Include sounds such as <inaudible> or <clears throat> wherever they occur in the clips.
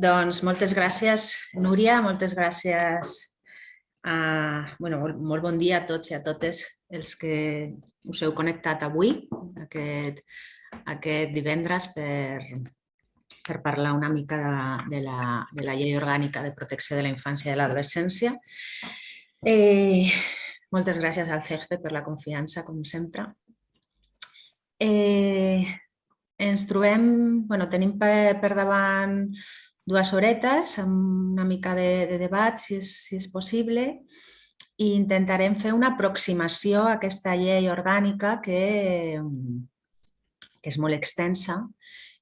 doncs moltes gràcies, Núria, moltes gràcies a, bueno, molt bon dia a tots i a totes els que us heu connectat avui, aquest, aquest divendres, per, per parlar una mica de, de, la, de la llei orgànica de protecció de la infància i de l'adolescència. Eh, moltes gràcies al CEGFE per la confiança, com sempre. Eh, ens trobem, bueno, tenim per, per davant dues horetes amb una mica de, de debat, si és, si és possible, i intentarem fer una aproximació a aquesta llei orgànica que, que és molt extensa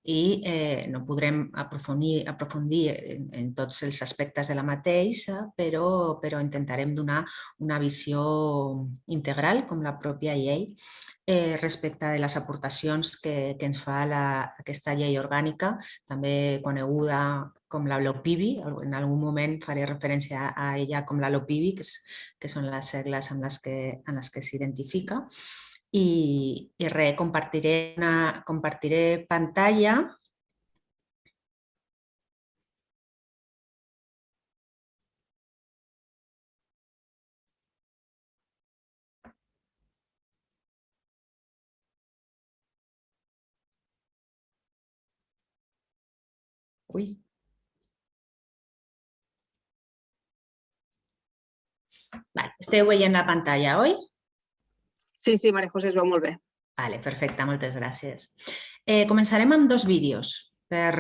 i eh, no podrem aprofundir, aprofundir en, en tots els aspectes de la mateixa, però, però intentarem donar una visió integral, com la pròpia llei, eh, respecte de les aportacions que, que ens fa la, aquesta llei orgànica, també coneguda com la LOPIBI, en algun moment faré referència a ella com la LOPIBI, que, és, que són les segles amb les que, en les que s'identifica, i, i res, compartiré, una, compartiré pantalla. Ui. Vale, esteu veient la pantalla, oi? Sí, sí, Maria José, es veu molt bé. Vale, perfecte, moltes gràcies. Eh, començarem amb dos vídeos per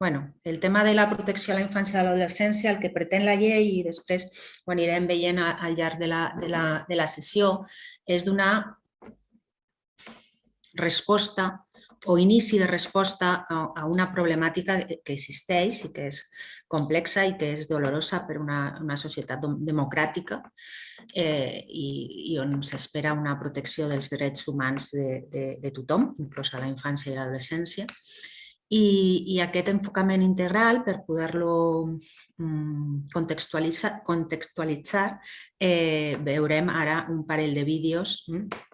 bueno, el tema de la protecció a la infància i a l'adolescència, el que pretén la llei i després ho anirem veient al llarg de la, de la, de la sessió, és donar resposta o inici de resposta a, una problemàtica que existeix i que és complexa i que és dolorosa per una, una societat democràtica eh, i, i on s'espera una protecció dels drets humans de, de, de tothom, inclús a la infància i l'adolescència. I, I aquest enfocament integral, per poder-lo mm, contextualitzar, contextualitzar eh, veurem ara un parell de vídeos Mm,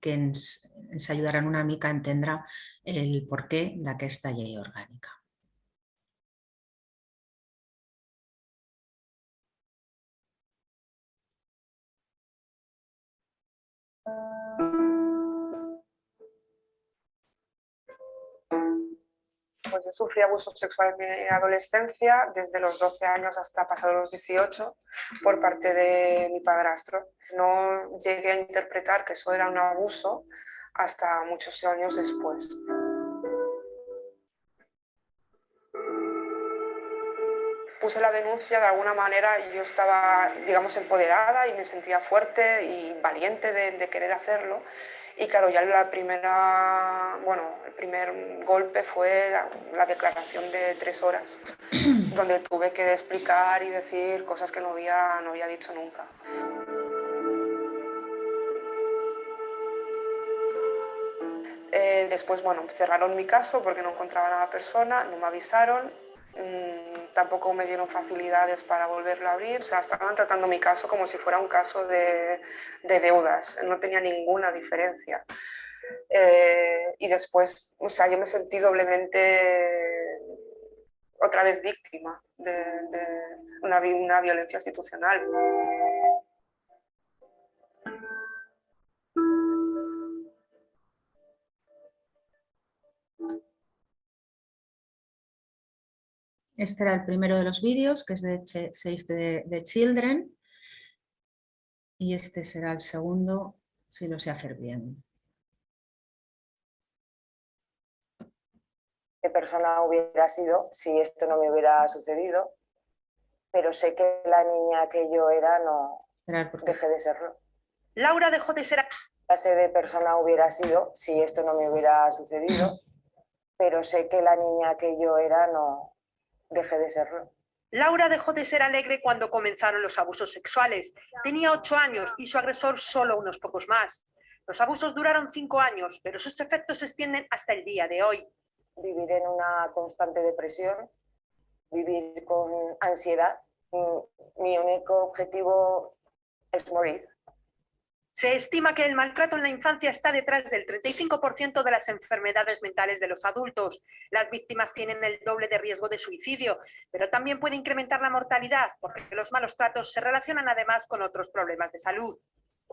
que ens, ens ajudaran una mica a entendre el porquè d'aquesta llei orgànica. Pues yo sufrí abuso sexual en mi adolescencia, desde los 12 años hasta pasados los 18, por parte de mi padrastro. No llegué a interpretar que eso era un abuso hasta muchos años después. Puse la denuncia de alguna manera y yo estaba, digamos, empoderada y me sentía fuerte y valiente de, de querer hacerlo y claro, ya la primera, bueno, el primer golpe fue la, declaración de tres horas, <clears throat> donde tuve que explicar y decir cosas que no había, no había dicho nunca. Eh, después, bueno, cerraron mi caso porque no encontraban a la persona, no me avisaron Mm, tampoco me dieron facilidades para volverlo a abrir, o sea, estaban tratando mi caso como si fuera un caso de, deudas, no tenía ninguna diferencia. Eh, y después, o sea, yo me sentí doblemente otra vez víctima de, una, una violencia institucional. Este era el primero de los vídeos, que es de Save the, Children. Y este será el segundo, si lo sé hacer bien. ¿Qué persona hubiera sido si esto no me hubiera sucedido? Pero sé que la niña que yo era no dejé de serlo. Laura dejó de ser... clase de persona hubiera sido si esto no me hubiera sucedido? Pero sé que la niña que yo era no, dejé de serlo. Laura dejó de ser alegre cuando comenzaron los abusos sexuales. Tenía ocho años y su agresor solo unos pocos más. Los abusos duraron cinco años, pero sus efectos se extienden hasta el día de hoy. Vivir en una constante depresión, vivir con ansiedad. Mi único objetivo es morir. Se estima que el maltrato en la infancia está detrás del 35% de las enfermedades mentales de los adultos. Las víctimas tienen el doble de riesgo de suicidio, pero también puede incrementar la mortalidad porque los malos tratos se relacionan además con otros problemas de salud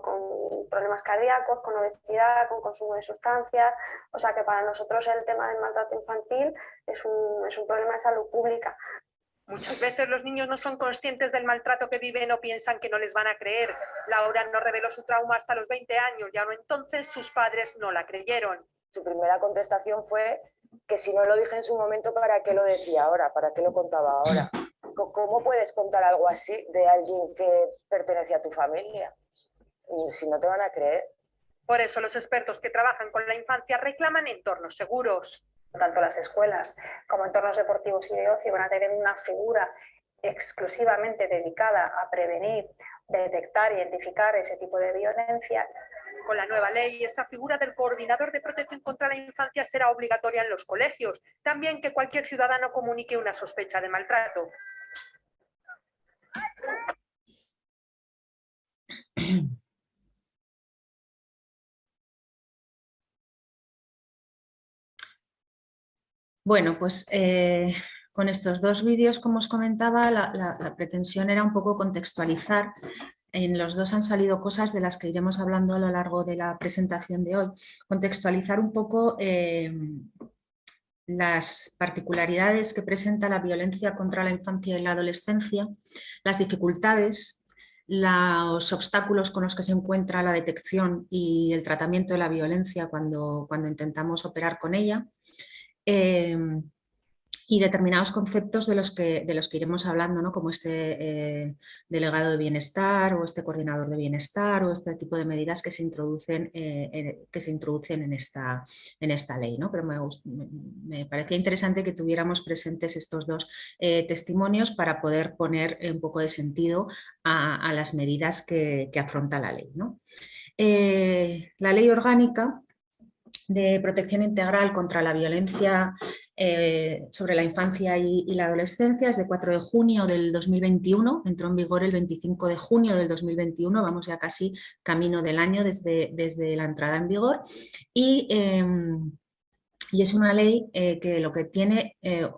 con problemas cardíacos, con obesidad, con consumo de sustancias. O sea que para nosotros el tema del maltrato infantil es un, es un problema de salud pública. Muchas veces los niños no son conscientes del maltrato que viven o piensan que no les van a creer. Laura no reveló su trauma hasta los 20 años, ya no entonces sus padres no la creyeron. Su primera contestación fue que si no lo dije en su momento, ¿para qué lo decía ahora? ¿Para qué lo contaba ahora? ¿Cómo puedes contar algo así de alguien que pertenece a tu familia? Si no te van a creer. Por eso los expertos que trabajan con la infancia reclaman entornos seguros tanto las escuelas como entornos deportivos y de ocio van a tener una figura exclusivamente dedicada a prevenir, detectar, identificar ese tipo de violencia. Con la nueva ley, esa figura del coordinador de protección contra la infancia será obligatoria en los colegios. También que cualquier ciudadano comunique una sospecha de maltrato. <clears throat> Bueno, pues eh, con estos dos vídeos, como os comentaba, la, pretensión era un poco contextualizar. En los dos han salido cosas de las que iremos hablando a lo largo de la presentación de hoy. Contextualizar un poco eh, las particularidades que presenta la violencia contra la infancia y la adolescencia, las dificultades, los obstáculos con los que se encuentra la detección y el tratamiento de la violencia cuando, cuando intentamos operar con ella, Em, y determinados conceptos de los que, de los que iremos hablando, ¿no? como este eh, delegado de bienestar o este coordinador de bienestar o este tipo de medidas que se introducen, eh, en, que se introducen en, esta, en esta ley. ¿no? Pero me, me, parecía interesante que tuviéramos presentes estos dos eh, testimonios para poder poner un poco de sentido a, las medidas que, que, afronta la ley. ¿no? la ley orgánica de protección integral contra la violencia eh, sobre la infancia y, la adolescencia es de 4 de junio del 2021, entró en vigor el 25 de junio del 2021, vamos ya casi camino del año desde, desde la entrada en vigor. Y, em, y es una ley eh, que lo que tiene, eh,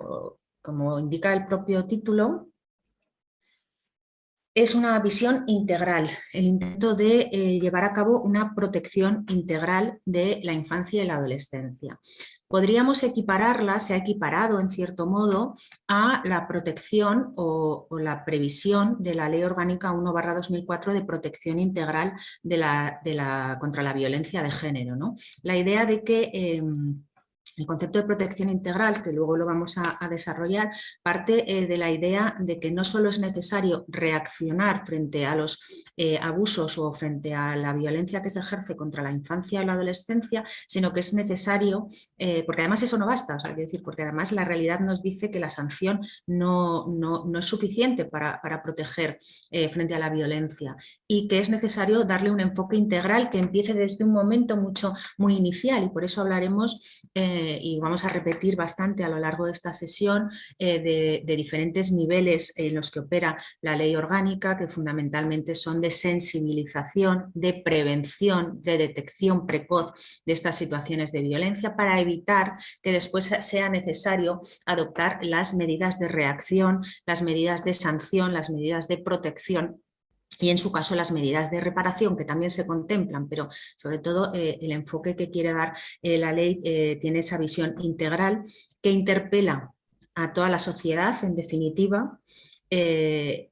como indica el propio título, es una visión integral, el intento de eh, llevar a cabo una protección integral de la infancia y la adolescencia. Podríamos equipararla, se ha equiparado en cierto modo, a la protección o, la previsión de la Ley Orgánica 1-2004 de protección integral de la, contra la violencia de género. ¿no? La idea de que... Em, el concepto de protección integral, que luego lo vamos a, desarrollar, parte eh, de la idea de que no solo es necesario reaccionar frente a los eh, abusos o frente a la violencia que se ejerce contra la infancia y la adolescencia, sino que es necesario, eh, porque además eso no basta, o decir, porque además la realidad nos dice que la sanción no, no, es suficiente para, para proteger frente a la violencia y que es necesario darle un enfoque integral que empiece desde un momento mucho, muy inicial y por eso hablaremos y vamos a repetir bastante a lo largo de esta sesión de, de, diferentes niveles en los que opera la ley orgánica, que fundamentalmente son de sensibilización, de prevención, de detección precoz de estas situaciones de violencia para evitar que después sea necesario adoptar las medidas de reacción, las medidas de sanción, las medidas de protección y en su caso las medidas de reparación que también se contemplan, pero sobre todo eh, el enfoque que quiere dar eh, la ley eh, tiene esa visión integral que interpela a toda la sociedad en definitiva,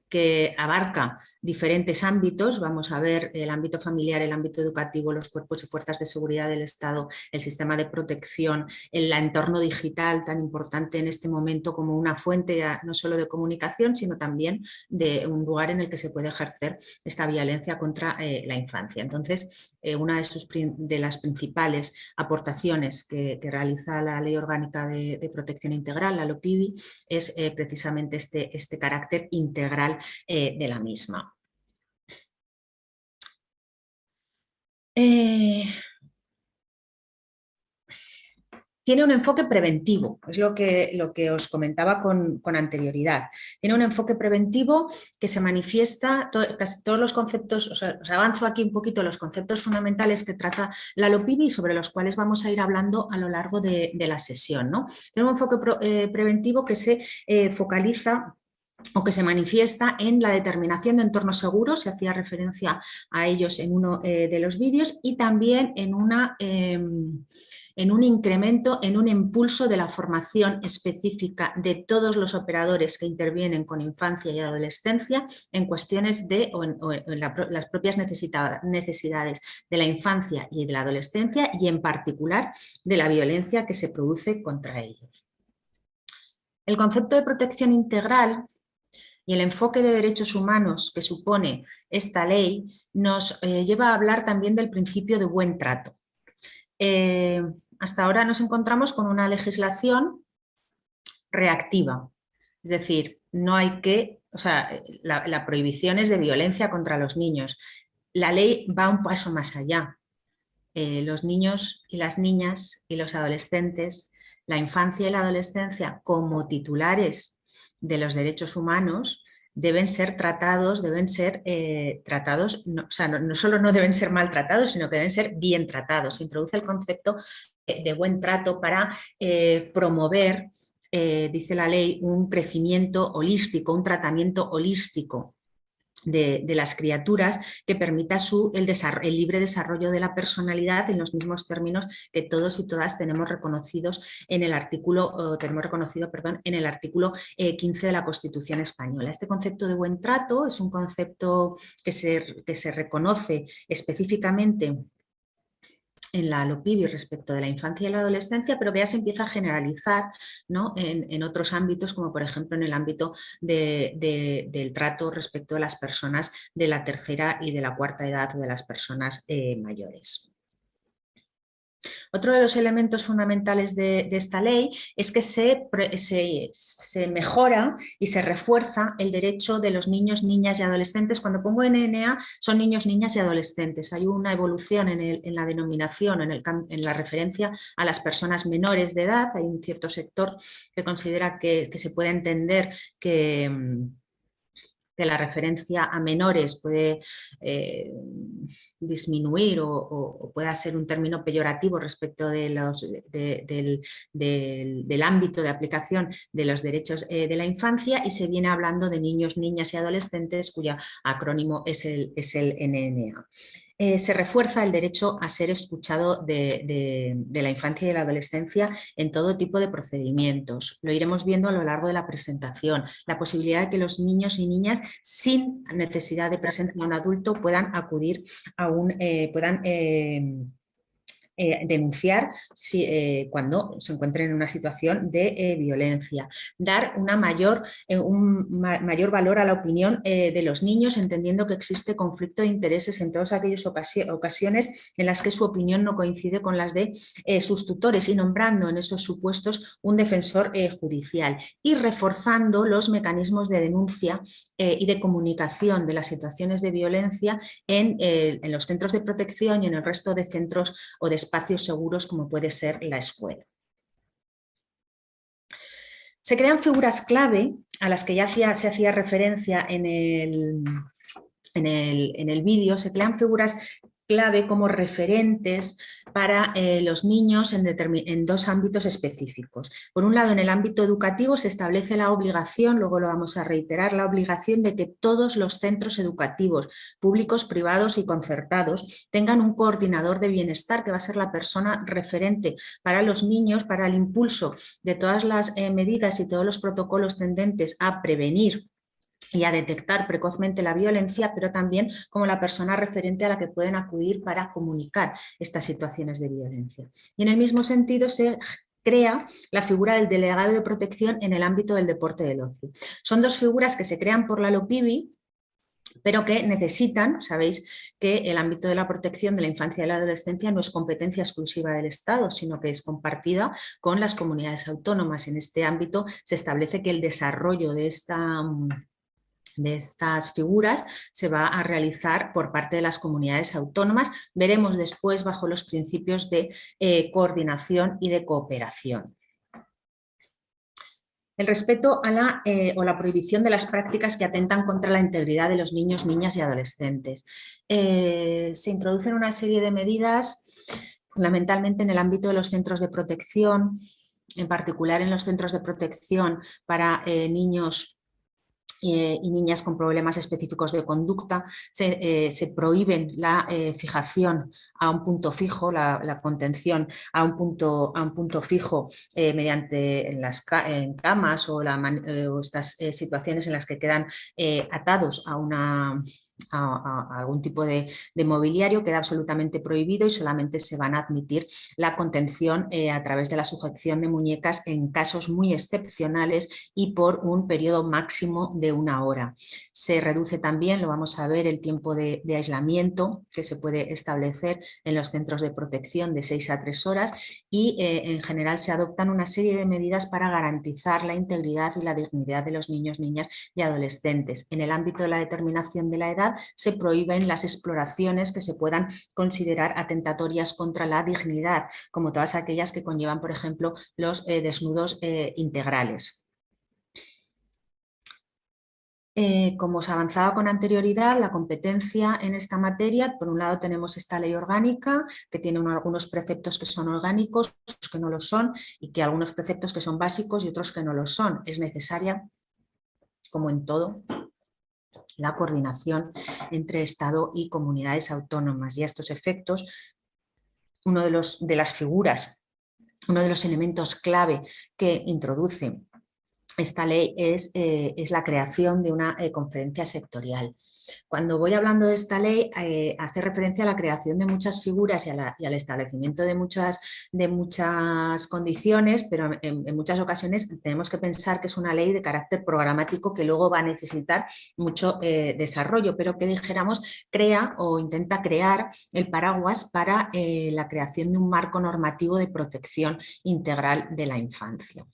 que abarca diferentes ámbitos, vamos a ver el ámbito familiar, el ámbito educativo, los cuerpos y fuerzas de seguridad del Estado, el sistema de protección, el entorno digital tan importante en este momento como una fuente no solo de comunicación, sino también de un lugar en el que se puede ejercer esta violencia contra eh, la infancia. Entonces, eh, una de, sus, las principales aportaciones que, realiza la Ley Orgánica de, Protección Integral, la LOPIBI, es eh, precisamente este, este carácter integral eh, de la misma. Eh, tiene un enfoque preventivo, es lo que, lo que os comentaba con, anterioridad. Tiene un enfoque preventivo que se manifiesta, casi todos los conceptos, os, avanzo aquí un poquito los conceptos fundamentales que trata la LOPIBI sobre los cuales vamos a ir hablando a lo largo de, la sesión. ¿no? Tiene un enfoque eh, preventivo que se focaliza o que se manifiesta en la determinación de entornos seguros, se hacía referencia a ellos en uno eh, de los vídeos, y también en, una, em, en un incremento, en un impulso de la formación específica de todos los operadores que intervienen con infancia y adolescencia en cuestiones de las propias necesidades de la infancia y de la adolescencia y en particular de la violencia que se produce contra ellos. El concepto de protección integral y el enfoque de derechos humanos que supone esta ley nos eh, lleva a hablar también del principio de buen trato. Eh, hasta ahora nos encontramos con una legislación reactiva, es decir, no hay que, o sea, la, prohibición es de violencia contra los niños. La ley va un paso más allá. Eh, los niños y las niñas y los adolescentes, la infancia y la adolescencia como titulares de los derechos humanos deben ser tratados, deben ser eh, tratados, no, o sea, no, solo no deben ser maltratados, sino que deben ser bien tratados. Se introduce el concepto de buen trato para eh, promover, eh, dice la ley, un crecimiento holístico, un tratamiento holístico de, las criaturas que permita su, el, el, libre desarrollo de la personalidad en los mismos términos que todos y todas tenemos reconocidos en el artículo, tenemos reconocido, perdón, en el artículo 15 eh, de la Constitución Española. Este concepto de buen trato es un concepto que se, que se reconoce específicamente en la LOPIBI respecto de la infancia y la adolescencia, pero ya se empieza a generalizar ¿no? en, otros ámbitos, como por ejemplo en el ámbito del trato respecto de las personas de la tercera y de la cuarta edad o de las personas eh, mayores. Otro de los elementos fundamentales de, esta ley es que se, mejora y se refuerza el derecho de los niños, niñas y adolescentes. Cuando pongo NNA son niños, niñas y adolescentes. Hay una evolución en, la denominación, en, en, la referencia a las personas menores de edad. Hay un cierto sector que considera que se puede entender que que la referencia a menores puede eh, disminuir o, pueda ser un término peyorativo respecto del, ámbito de aplicación de los derechos eh, de la infancia y se viene hablando de niños, niñas y adolescentes cuyo acrónimo es el, es el NNA. Eh, se refuerza el derecho a ser escuchado de, la infancia y de la adolescencia en todo tipo de procedimientos. Lo iremos viendo a lo largo de la presentación. La posibilidad de que los niños y niñas sin necesidad de presencia de un adulto puedan acudir a un, eh, puedan eh, eh, denunciar si, eh, cuando se encuentren en una situación de eh, violencia, dar una mayor, un mayor valor a la opinión de los niños, entendiendo que existe conflicto de intereses en todas aquellas ocasiones en las que su opinión no coincide con las de sus tutores y nombrando en esos supuestos un defensor judicial y reforzando los mecanismos de denuncia y de comunicación de las situaciones de violencia en, en los centros de protección y en el resto de centros o de espacios seguros como puede ser la escuela. Se crean figuras clave a las que ya se hacía referencia en el, en el, en el vídeo, se crean figuras clave como referentes para eh, los niños en, dos ámbitos específicos. Por un lado, en el ámbito educativo se establece la obligación, luego lo vamos a reiterar, la obligación de que todos los centros educativos, públicos, privados y concertados, tengan un coordinador de bienestar que va a ser la persona referente para los niños, para el impulso de todas las eh, medidas y todos los protocolos tendentes a prevenir y a detectar precozmente la violencia, pero también como la persona referente a la que pueden acudir para comunicar estas situaciones de violencia. Y en el mismo sentido se crea la figura del delegado de protección en el ámbito del deporte del ocio. Son dos figuras que se crean por la LOPIBI, pero que necesitan, sabéis que el ámbito de la protección de la infancia y la adolescencia no es competencia exclusiva del Estado, sino que es compartida con las comunidades autónomas. En este ámbito se establece que el desarrollo de esta de estas figuras se va a realizar por parte de las comunidades autónomas. Veremos después bajo los principios de eh, coordinación y de cooperación. El respeto a la, eh, o la prohibición de las prácticas que atentan contra la integridad de los niños, niñas y adolescentes. Eh, se introducen una serie de medidas fundamentalmente en el ámbito de los centros de protección, en particular en los centros de protección para niños eh, y niñas con problemas específicos de conducta, se, eh, prohíben la eh, fijación a un punto fijo, la, contención a un punto, a un punto fijo mediante las en camas o, o estas situaciones en las que quedan atados a una a, algún tipo de, mobiliario queda absolutamente prohibido y solamente se van a admitir la contención eh, a través de la sujeción de muñecas en casos muy excepcionales y por un periodo máximo de una hora. Se reduce también, lo vamos a ver, el tiempo de, aislamiento que se puede establecer en los centros de protección de 6 a 3 horas y eh, en general se adoptan una serie de medidas para garantizar la integridad y la dignidad de los niños, niñas y adolescentes. En el ámbito de la determinación de la edad se prohíben las exploraciones que se puedan considerar atentatorias contra la dignidad, como todas aquellas que conllevan, por ejemplo, los eh, desnudos eh, integrales. Eh, como os avanzaba con anterioridad, la competencia en esta materia, por un lado tenemos esta ley orgánica, que tiene algunos preceptos que son orgánicos, otros que no lo son, y que algunos preceptos que son básicos y otros que no lo son. Es necesaria, como en todo, la coordinación entre Estado y comunidades autónomas. Y a estos efectos, uno de, los, de las figuras, uno de los elementos clave que introduce esta ley es, eh, es la creación de una eh, conferencia sectorial. Cuando voy hablando de esta ley, eh, hace referencia a la creación de muchas figuras y, al establecimiento de muchas, de muchas condiciones, pero en, muchas ocasiones tenemos que pensar que es una ley de carácter programático que luego va a necesitar mucho desarrollo, pero que dijéramos crea o intenta crear el paraguas para la creación de un marco normativo de protección integral de la infancia.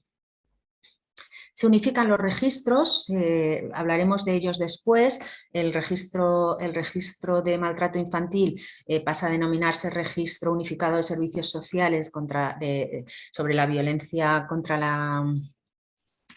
Se unifican los registros, eh, hablaremos de ellos después, el registro, el registro de maltrato infantil eh, pasa a denominarse Registro Unificado de Servicios Sociales contra, sobre la violencia contra la,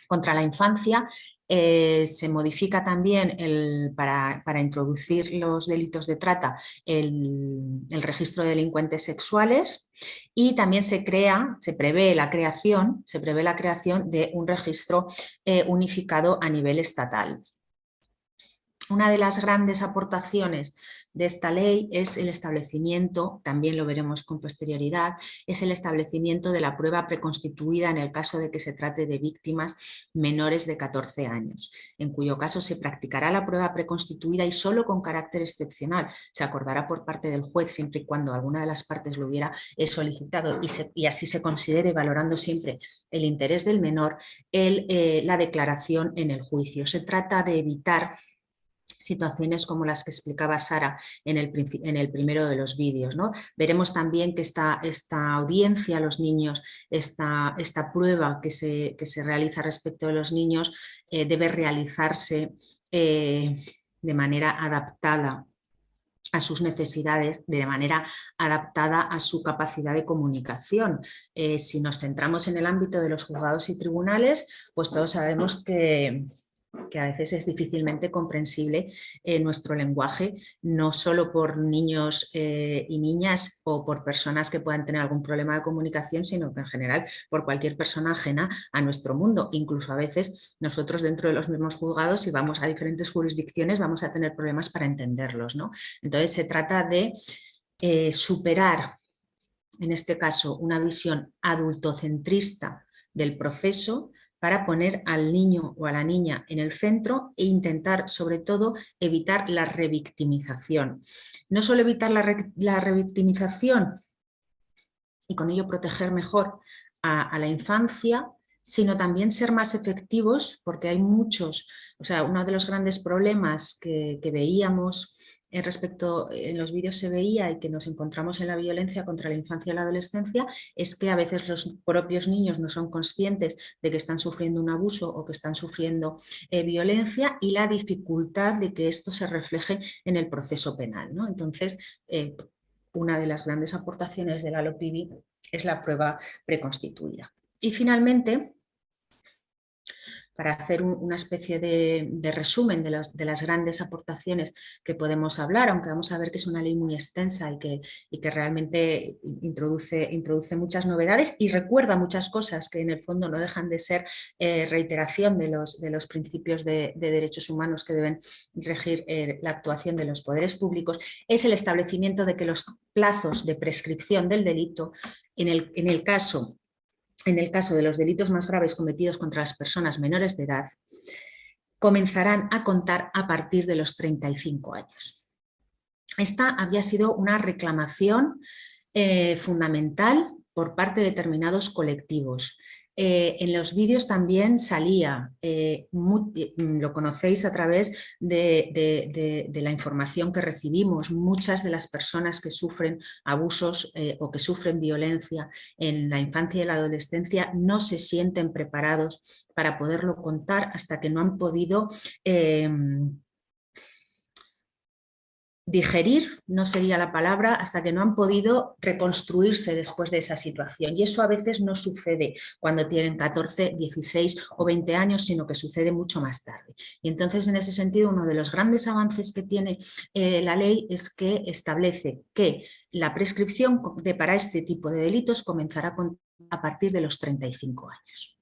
contra la infancia eh, se modifica también el, para, introducir los delitos de trata el, registro de delincuentes sexuales y también se crea, se prevé la creación, se prevé la creación de un registro eh, unificado a nivel estatal. Una de las grandes aportaciones de esta ley es el establecimiento, también lo veremos con posterioridad, es el establecimiento de la prueba preconstituida en el caso de que se trate de víctimas menores de 14 años, en cuyo caso se practicará la prueba preconstituida y solo con carácter excepcional. Se acordará por parte del juez siempre y cuando alguna de las partes lo hubiera solicitado y, así se considere, valorando siempre el interés del menor, eh, la declaración en el juicio. Se trata de evitar situaciones como las que explicaba Sara en el, en el primero de los vídeos. ¿no? Veremos también que esta, esta audiencia los niños, esta, esta prueba que se, se, realiza respecto de los niños eh, debe realizarse eh, de manera adaptada a sus necesidades, de manera adaptada a su capacidad de comunicación. Eh, si nos centramos en el ámbito de los juzgados y tribunales, pues todos sabemos que, que a veces es difícilmente comprensible en nuestro lenguaje, no solo por niños eh, y niñas o por personas que puedan tener algún problema de comunicación, sino que en general por cualquier persona ajena a nuestro mundo. Incluso a veces nosotros dentro de los mismos juzgados, si vamos a diferentes jurisdicciones, vamos a tener problemas para entenderlos. ¿no? Entonces se trata de eh, superar, en este caso, una visión adultocentrista del proceso para poner al niño o a la niña en el centro e intentar sobre todo evitar la revictimización. No solo evitar la, revictimización y con ello proteger mejor a, la infancia, sino también ser más efectivos porque hay muchos, o sea, uno de los grandes problemas que, veíamos respecto, en los vídeos se veía y que nos encontramos en la violencia contra la infancia y la adolescencia es que a veces los propios niños no son conscientes de que están sufriendo un abuso o que están sufriendo eh, violencia y la dificultad de que esto se refleje en el proceso penal. Entonces, eh, una de las grandes aportaciones de la es la prueba preconstituida. Y finalmente, para hacer una especie de, resumen de, las grandes aportaciones que podemos hablar, aunque vamos a ver que es una ley muy extensa y que, realmente introduce, muchas novedades y recuerda muchas cosas que en el fondo no dejan de ser eh, reiteración de los, de los principios de, derechos humanos que deben regir eh, la actuación de los poderes públicos, es el establecimiento de que los plazos de prescripción del delito, en el, en el caso en el caso de los delitos más graves cometidos contra las personas menores de edad, comenzarán a contar a partir de los 35 años. Esta había sido una reclamación eh, fundamental por parte de determinados colectivos. Eh, en los vídeos también salía, eh, mm, lo conocéis a través de, la información que recibimos, muchas de las personas que sufren abusos eh, o que sufren violencia en la infancia y la adolescencia no se sienten preparados para poderlo contar hasta que no han podido digerir, no sería la palabra, hasta que no han podido reconstruirse después de esa situación. Y eso a veces no sucede cuando tienen 14, 16 o 20 años, sino que sucede mucho más tarde. Y entonces, en ese sentido, uno de los grandes avances que tiene eh, la ley es que establece que la prescripción de, para este tipo de delitos comenzará a partir de los 35 años.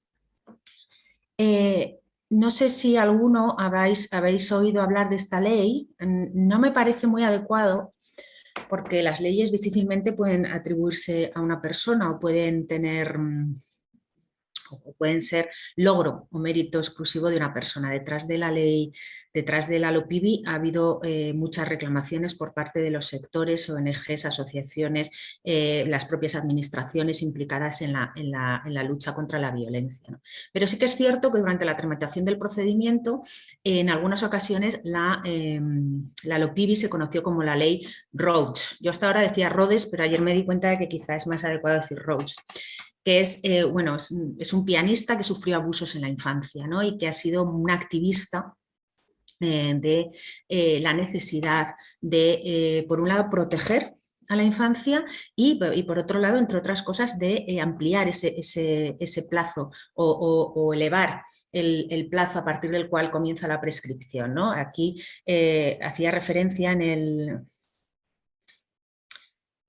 Eh, no sé si alguno habéis, habéis oído hablar de esta ley, no me parece muy adecuado porque las leyes difícilmente pueden atribuirse a una persona o pueden tener mm, o pueden ser logro o mérito exclusivo de una persona. Detrás de la ley, detrás de la LOPIBI ha habido eh, muchas reclamaciones por parte de los sectores, ONGs, asociaciones, eh, las propias administraciones implicadas en la, en la, lucha contra la violencia. Pero sí que es cierto que durante la tramitación del procedimiento, en algunas ocasiones la, em, la LOPIBI se conoció como la ley Rhodes. Yo hasta ahora decía Rhodes, pero ayer me di cuenta de que quizá es más adecuado decir Rhodes que es, eh, bueno, es, un pianista que sufrió abusos en la infancia ¿no? y que ha sido un activista eh, de eh, la necesidad de, por un lado, proteger a la infancia y, por otro lado, entre otras cosas, de ampliar ese, ese, plazo o, elevar el, plazo a partir del cual comienza la prescripción. ¿no? Aquí hacía referencia en el...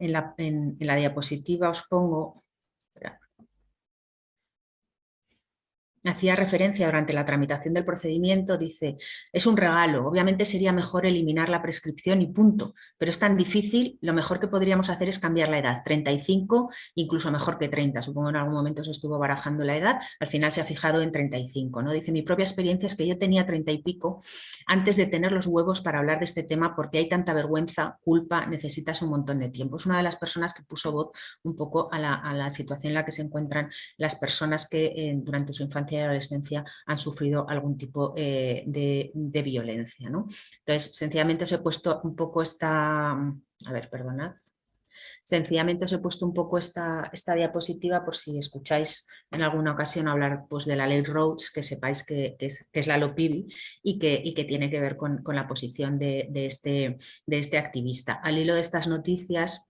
En la, en la diapositiva os pongo hacía referencia durante la tramitación del procedimiento, dice, es un regalo, obviamente sería mejor eliminar la prescripción y punto, pero es tan difícil, lo mejor que podríamos hacer es cambiar la edad, 35, incluso mejor que 30, supongo en algún momento se estuvo barajando la edad, al final se ha fijado en 35, ¿no? Dice, mi propia experiencia es que yo tenía 30 y pico antes de tener los huevos para hablar de este tema porque hay tanta vergüenza, culpa, necesitas un montón de tiempo. Es una de las personas que puso voz un poco a la, situación en la que se encuentran las personas que eh, durante su infancia y adolescencia han sufrido algún tipo eh, de, violencia. ¿no? Entonces, sencillamente os he puesto un poco esta... A ver, perdonad. Sencillamente os he puesto un poco esta, esta diapositiva por si escucháis en alguna ocasión hablar pues, de la ley Rhodes, que sepáis que, es, la LOPIBI y que, y que tiene que ver con, la posición de, este, de este activista. Al hilo de estas noticias,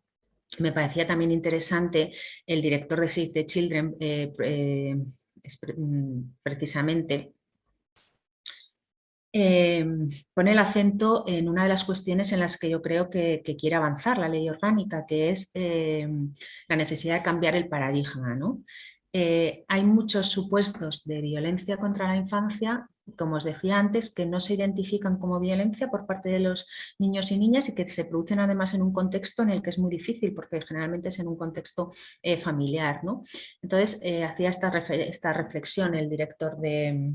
me parecía también interesante el director de Save the Children, eh, eh, precisamente em, pone el acento en una de las cuestiones en las que yo creo que, quiere avanzar la ley orgánica, que es em, la necesidad de cambiar el paradigma. ¿no? Eh, hay muchos supuestos de violencia contra la infancia como os decía antes, que no se identifican como violencia por parte de los niños y niñas y que se producen además en un contexto en el que es muy difícil, porque generalmente es en un contexto eh, familiar. ¿no? Entonces, eh, hacía esta, esta reflexión el director de,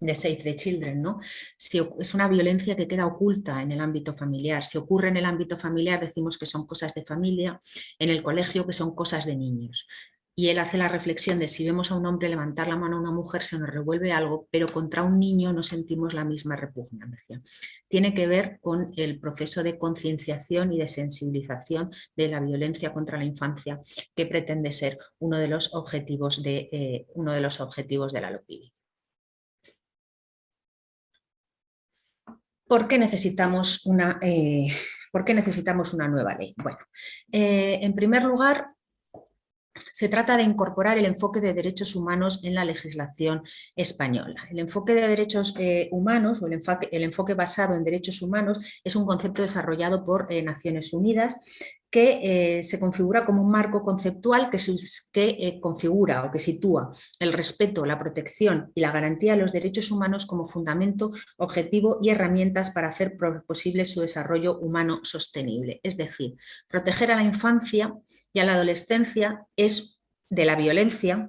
de Save the Children, ¿no? Si es una violencia que queda oculta en el ámbito familiar. Si ocurre en el ámbito familiar decimos que son cosas de familia, en el colegio que son cosas de niños. Y él hace la reflexión de si vemos a un hombre levantar la mano a una mujer se nos revuelve algo, pero contra un niño no sentimos la misma repugnancia. Tiene que ver con el proceso de concienciación y de sensibilización de la violencia contra la infancia que pretende ser uno de los objetivos de, eh, uno de, los objetivos de la LOPIBI. ¿Por qué necesitamos una, eh, ¿por qué necesitamos una nueva ley? Bueno, eh, en primer lugar, se trata de incorporar el enfoque de derechos humanos en la legislación española. El enfoque de derechos eh, humanos o el enfoque, basado en derechos humanos es un concepto desarrollado por eh, Naciones Unidas que eh, se configura como un marco conceptual que, que configura o que sitúa el respeto, la protección y la garantía de los derechos humanos como fundamento, objetivo y herramientas para hacer posible su desarrollo humano sostenible. Es decir, proteger a la infancia y a la adolescencia es de la violencia,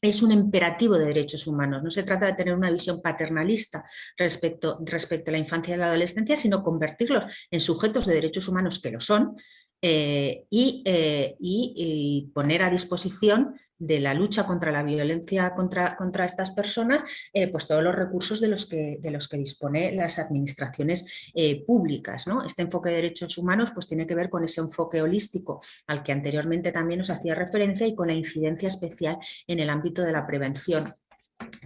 es un imperativo de derechos humanos. No se trata de tener una visión paternalista respecto, respecto a la infancia y la adolescencia, sino convertirlos en sujetos de derechos humanos que lo son, eh, eh, y, poner a disposición de la lucha contra la violencia contra, contra estas personas eh, pues todos los recursos de los que, de los que dispone las administraciones públicas. ¿no? Este enfoque de derechos humanos pues, tiene que ver con ese enfoque holístico al que anteriormente también nos hacía referencia y con la incidencia especial en el ámbito de la prevención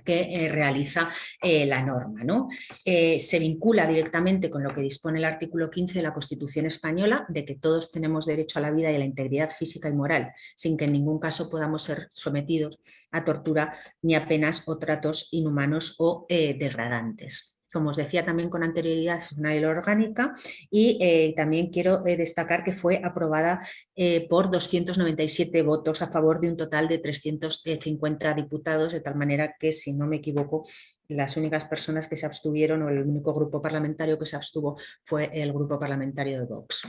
que eh, realiza eh, la norma. ¿no? Eh, se vincula directamente con lo que dispone el artículo 15 de la Constitución Española, de que todos tenemos derecho a la vida y a la integridad física y moral, sin que en ningún caso podamos ser sometidos a tortura ni a penas o tratos inhumanos o degradantes como os decía también con anterioridad, es una ley orgánica y eh, también quiero eh, destacar que fue aprobada eh, por 297 votos a favor de un total de 350 diputados, de tal manera que, si no me equivoco, las únicas personas que se abstuvieron o el único grupo parlamentario que se abstuvo fue el grupo parlamentario de Vox.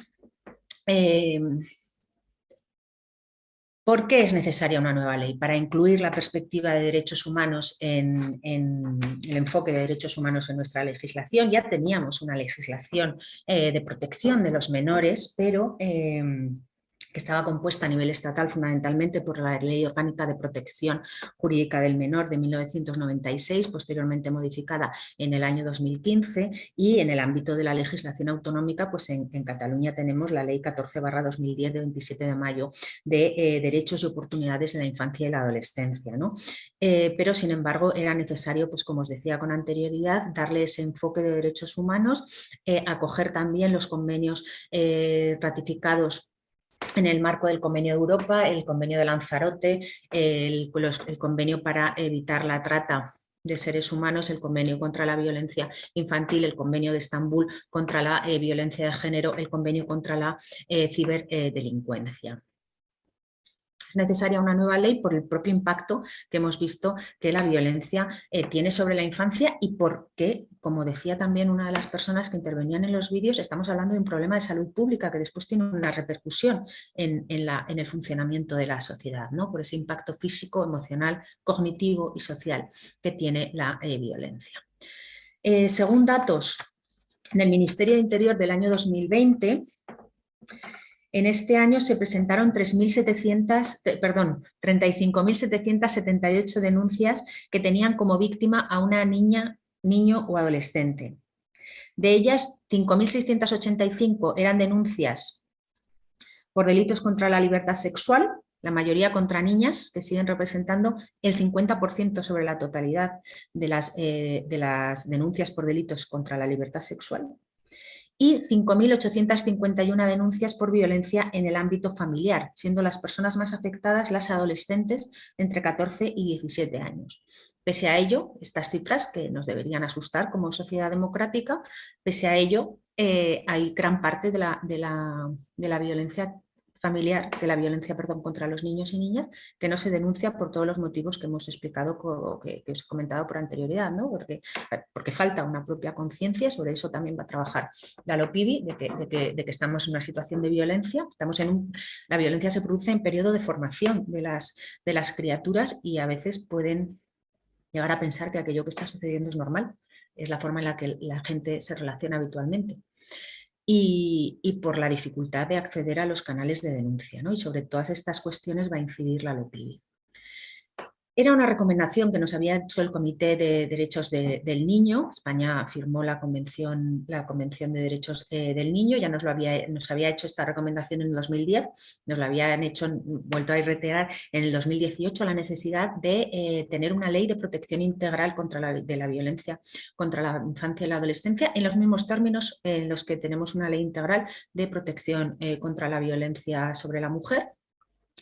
¿Por qué es necesaria una nueva ley? Para incluir la perspectiva de derechos humanos en, el enfoque de derechos humanos en nuestra legislación. Ya teníamos una legislación eh, de protección de los menores, pero eh, que estaba compuesta a nivel estatal fundamentalmente por la Ley Orgánica de Protección Jurídica del Menor de 1996, posteriormente modificada en el año 2015 y en el ámbito de la legislación autonómica, pues en, Cataluña tenemos la Ley 14-2010 de 27 de mayo de eh, Derechos y Oportunidades de la Infancia y la Adolescencia. ¿no? Eh, pero sin embargo era necesario, pues como os decía con anterioridad, darle ese enfoque de derechos humanos, eh, acoger también los convenios ratificados en el marco del Convenio de Europa, el Convenio de Lanzarote, el, Convenio para evitar la trata de seres humanos, el Convenio contra la Violencia Infantil, el Convenio de Estambul contra la eh, Violencia de Género, el Convenio contra la eh, Ciberdelincuencia. Es necesaria una nueva ley por el propio impacto que hemos visto que la violencia eh, tiene sobre la infancia y porque, como decía también una de las personas que intervenían en los vídeos, estamos hablando de un problema de salud pública que después tiene una repercusión en, el funcionamiento de la sociedad, ¿no? por ese impacto físico, emocional, cognitivo y social que tiene la eh, violencia. Eh, según datos del Ministerio de Interior del año 2020, en este año se presentaron 35.778 denuncias que tenían como víctima a una niña, niño o adolescente. De ellas, 5.685 eran denuncias por delitos contra la libertad sexual, la mayoría contra niñas, que siguen representando el 50% sobre la totalidad de las, eh, de las denuncias por delitos contra la libertad sexual y 5.851 denuncias por violencia en el ámbito familiar, siendo las personas más afectadas las adolescentes entre 14 y 17 años. Pese a ello, estas cifras que nos deberían asustar como sociedad democrática, pese a ello, eh, hay gran parte de la, de la, de la violencia familiar de la violencia perdón, contra los niños y niñas que no se denuncia por todos los motivos que hemos explicado, que, que os he comentado por anterioridad, ¿no? porque, porque falta una propia conciencia, sobre eso también va a trabajar la LOPIBI, de que, de, que, de que, estamos en una situación de violencia, estamos en un, la violencia se produce en periodo de formación de las, de las criaturas y a veces pueden llegar a pensar que aquello que está sucediendo es normal, es la forma en la que la gente se relaciona habitualmente. Y, por la dificultad de acceder a los canales de denuncia. ¿no? Y sobre todas estas cuestiones va a incidir la LOPIBI. Era una recomendación que nos había hecho el Comité de Derechos del Niño. España firmó la Convención, de Derechos eh, del Niño, ya nos, lo había, nos había hecho esta recomendación en 2010, nos la habían hecho, vuelto a reiterar en el 2018, la necesidad de eh, tener una ley de protección integral contra la, de la violencia contra la infancia y la adolescencia en los mismos términos en los que tenemos una ley integral de protección eh, contra la violencia sobre la mujer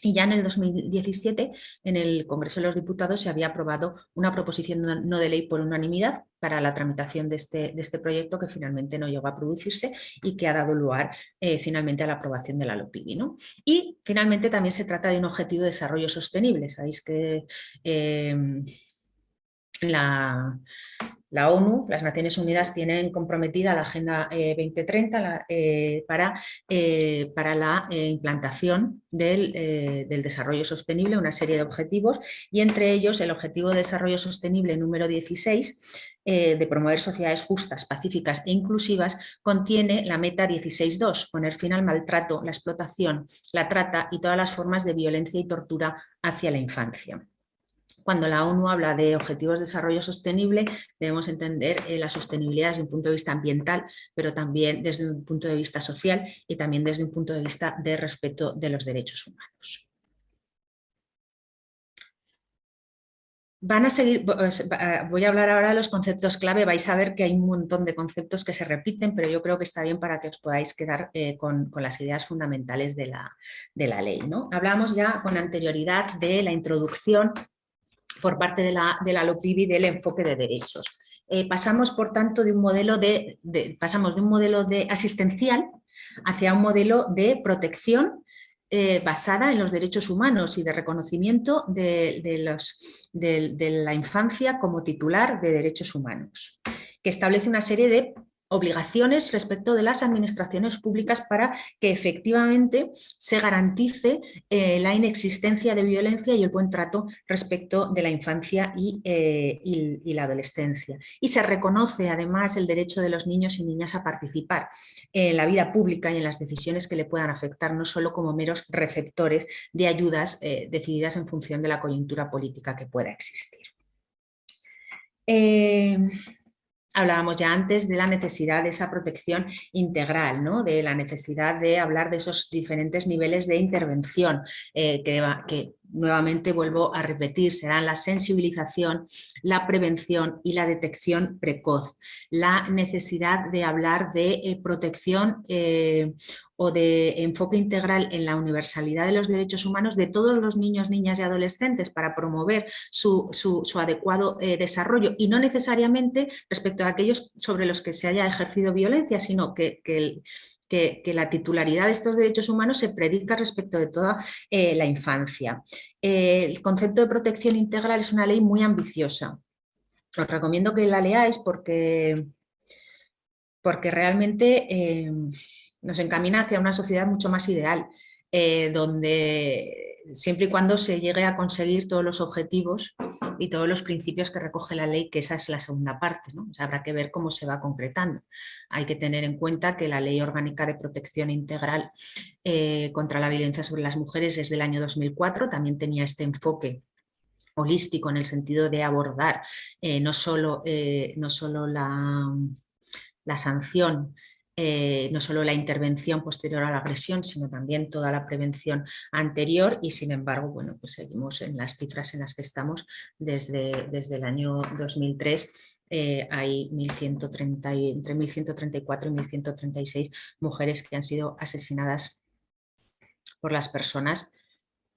y ya en el 2017, en el Congreso de los Diputados, se había aprobado una proposición no de ley por unanimidad para la tramitación de este, de este proyecto que finalmente no llegó a producirse y que ha dado lugar eh, finalmente a la aprobación de la LOPIBI. Y finalmente también se trata de un objetivo de desarrollo sostenible. Sabéis que eh, la, la ONU, las Naciones Unidas tienen comprometida la Agenda 2030 eh, eh, para, eh, para, la implantación del, del, desarrollo sostenible, una serie de objetivos y entre ellos el Objetivo de Desarrollo Sostenible número 16 de promover sociedades justas, pacíficas e inclusivas contiene la meta 16.2, poner fin al maltrato, la explotación, la trata y todas las formas de violencia y tortura hacia la infancia cuando la ONU habla de objetivos de desarrollo sostenible, debemos entender eh, la sostenibilidad desde un punto de vista ambiental, pero también desde un punto de vista social y también desde un punto de vista de respeto de los derechos humanos. Van a seguir, voy a hablar ahora de los conceptos clave, vais a ver que hay un montón de conceptos que se repiten, pero yo creo que está bien para que os podáis quedar eh, con, las ideas fundamentales de la, de la ley. ¿no? Hablamos ya con anterioridad de la introducción por parte de la, de la LOPIBI del enfoque de derechos. Eh, pasamos, por tanto, de un modelo de, pasamos de un modelo de asistencial hacia un modelo de protección eh, basada en los derechos humanos y de reconocimiento de, los, de, la infancia como titular de derechos humanos, que establece una serie de obligaciones respecto de las administraciones públicas para que efectivamente se garantice eh, la inexistencia de violencia y el buen trato respecto de la infancia y, eh, la adolescencia. Y se reconoce además el derecho de los niños y niñas a participar en la vida pública y en las decisiones que le puedan afectar, no solo como meros receptores de ayudas eh, decididas en función de la coyuntura política que pueda existir. Hablábamos ya antes de la necesidad de esa protección integral, ¿no? de la necesidad de hablar de esos diferentes niveles de intervención eh, que, que nuevamente vuelvo a repetir, serán la sensibilización, la prevención y la detección precoz. La necesidad de hablar de eh, protección eh, o de enfoque integral en la universalidad de los derechos humanos de todos los niños, niñas y adolescentes para promover su, adecuado eh, desarrollo y no necesariamente respecto a aquellos sobre los que se haya ejercido violencia, sino que, que que, la titularidad de estos derechos humanos se predica respecto de toda eh, la infancia. Eh, el concepto de protección integral es una ley muy ambiciosa. Os recomiendo que la leáis porque, porque realmente eh, nos encamina hacia una sociedad mucho más ideal, donde siempre y cuando se llegue a conseguir todos los objetivos y todos los principios que recoge la ley, que esa es la segunda parte. ¿no? habrá que ver cómo se va concretando. Hay que tener en cuenta que la Ley Orgánica de Protección Integral eh, contra la Violencia sobre las Mujeres es del año 2004, también tenía este enfoque holístico en el sentido de abordar eh, no solo, eh, no solo la, la sanción eh, no solo la intervención posterior a la agresión, sino también toda la prevención anterior. Y sin embargo, bueno, pues seguimos en las cifras en las que estamos desde, desde el año 2003 eh, hay 1130 entre 1134 y 1136 mujeres que han sido asesinadas por las personas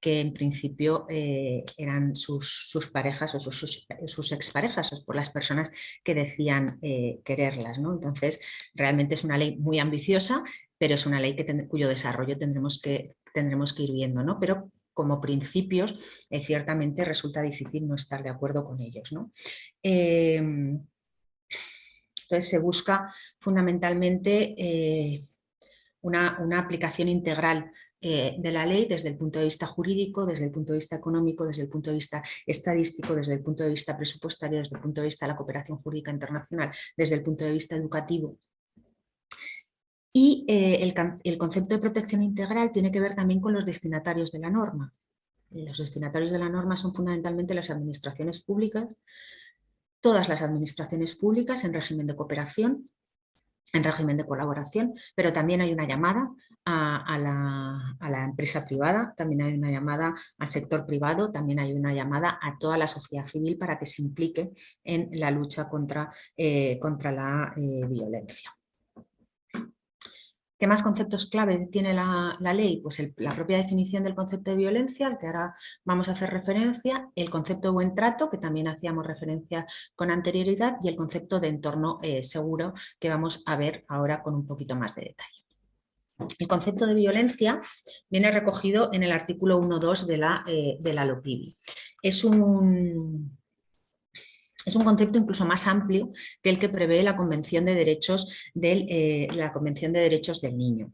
que en principio eh, eran sus, parejas o sus, exparejas, por las personas que decían eh, quererlas. ¿no? Entonces, realmente es una ley muy ambiciosa, pero es una ley que cuyo desarrollo tendremos que, tendremos que ir viendo. ¿no? Pero como principios, eh, ciertamente resulta difícil no estar de acuerdo con ellos. ¿no? Em, entonces se busca fundamentalmente una, una, aplicación integral eh, de la ley desde el punto de vista jurídico, desde el punto de vista económico, desde el punto de vista estadístico, desde el punto de vista presupuestario, desde el punto de vista de la cooperación jurídica internacional, desde el punto de vista educativo Y eh, el, el concepto de protección integral tiene que ver también con los destinatarios de la norma. Los destinatarios de la norma son fundamentalmente las administraciones públicas, todas las administraciones públicas en régimen de cooperación, en régimen de colaboración, pero también hay una llamada a, la, empresa privada, también hay una llamada al sector privado, también hay una llamada a toda la sociedad civil para que se implique en la lucha contra, eh, contra la eh, violencia. ¿Qué más conceptos clave tiene la, ley? Pues la propia definición del concepto de violencia, al que ahora vamos a hacer referencia, el concepto de buen trato, que también hacíamos referencia con anterioridad, y el concepto de entorno eh, seguro, que vamos a ver ahora con un poquito más de detalle. El concepto de violencia viene recogido en el artículo 1.2 de la, eh, de la LOPIBI. Es un, es un concepto incluso más amplio que el que prevé la Convención de Derechos del, eh, la Convención de Derechos del Niño.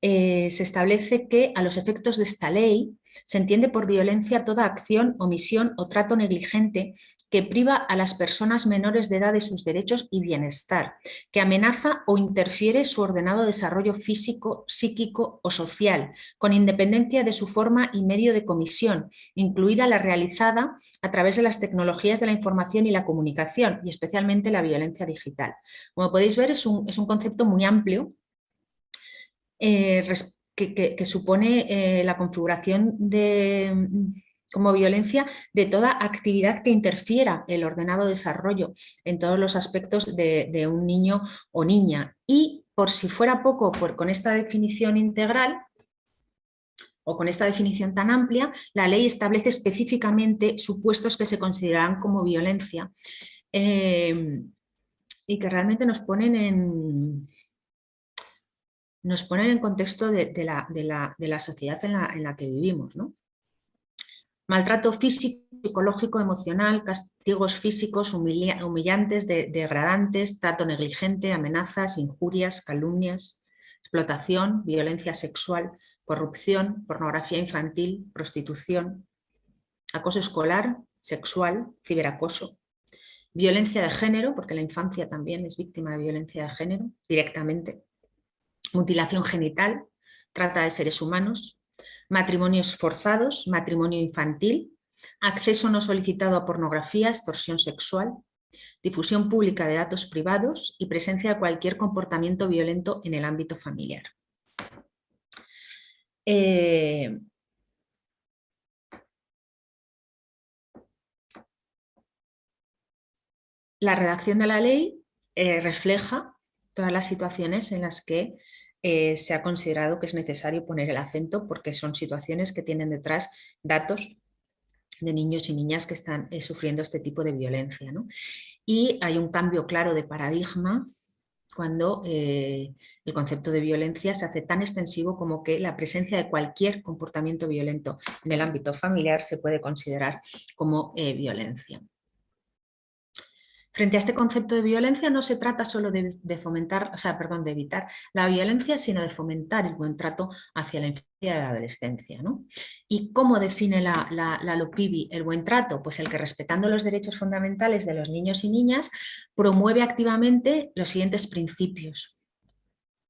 Eh, se establece que a los efectos de esta ley se entiende por violencia toda acción, omisión o trato negligente que priva a las personas menores de edad de sus derechos y bienestar, que amenaza o interfiere su ordenado desarrollo físico, psíquico o social, con independencia de su forma y medio de comisión, incluida la realizada a través de las tecnologías de la información y la comunicación, y especialmente la violencia digital. Como podéis ver, es un, concepto muy amplio eh, que, supone eh, la configuración de como violencia de toda actividad que interfiera el ordenado desarrollo en todos los aspectos de, un niño o niña. Y por si fuera poco, con esta definición integral, o con esta definición tan amplia, la ley establece específicamente supuestos que se consideran como violencia eh, y que realmente nos ponen en, nos ponen en contexto de, la, sociedad en la, que vivimos. Maltrato físico, psicológico, emocional, castigos físicos humillantes, degradantes, trato negligente, amenazas, injurias, calumnias, explotación, violencia sexual, corrupción, pornografía infantil, prostitución, acoso escolar, sexual, ciberacoso, violencia de género, porque la infancia también es víctima de violencia de género directamente, mutilación genital, trata de seres humanos, matrimonios forzados, matrimonio infantil, acceso no solicitado a pornografía, extorsión sexual, difusión pública de datos privados y presencia de cualquier comportamiento violento en el ámbito familiar. Eh, la redacción de la ley eh, refleja todas las situaciones en las que eh, se ha considerado que es necesario poner el acento porque son situaciones que tienen detrás datos de niños y niñas que están eh, sufriendo este tipo de violencia. Y hay un cambio claro de paradigma cuando eh, el concepto de violencia se hace tan extensivo como que la presencia de cualquier comportamiento violento en el ámbito familiar se puede considerar como violencia. Frente a este concepto de violencia no se trata solo de, fomentar, o sea, perdón, de evitar la violencia, sino de fomentar el buen trato hacia la infancia y la adolescencia. ¿Y cómo define la, la, la LOPIBI el buen trato? Pues el que respetando los derechos fundamentales de los niños y niñas promueve activamente los siguientes principios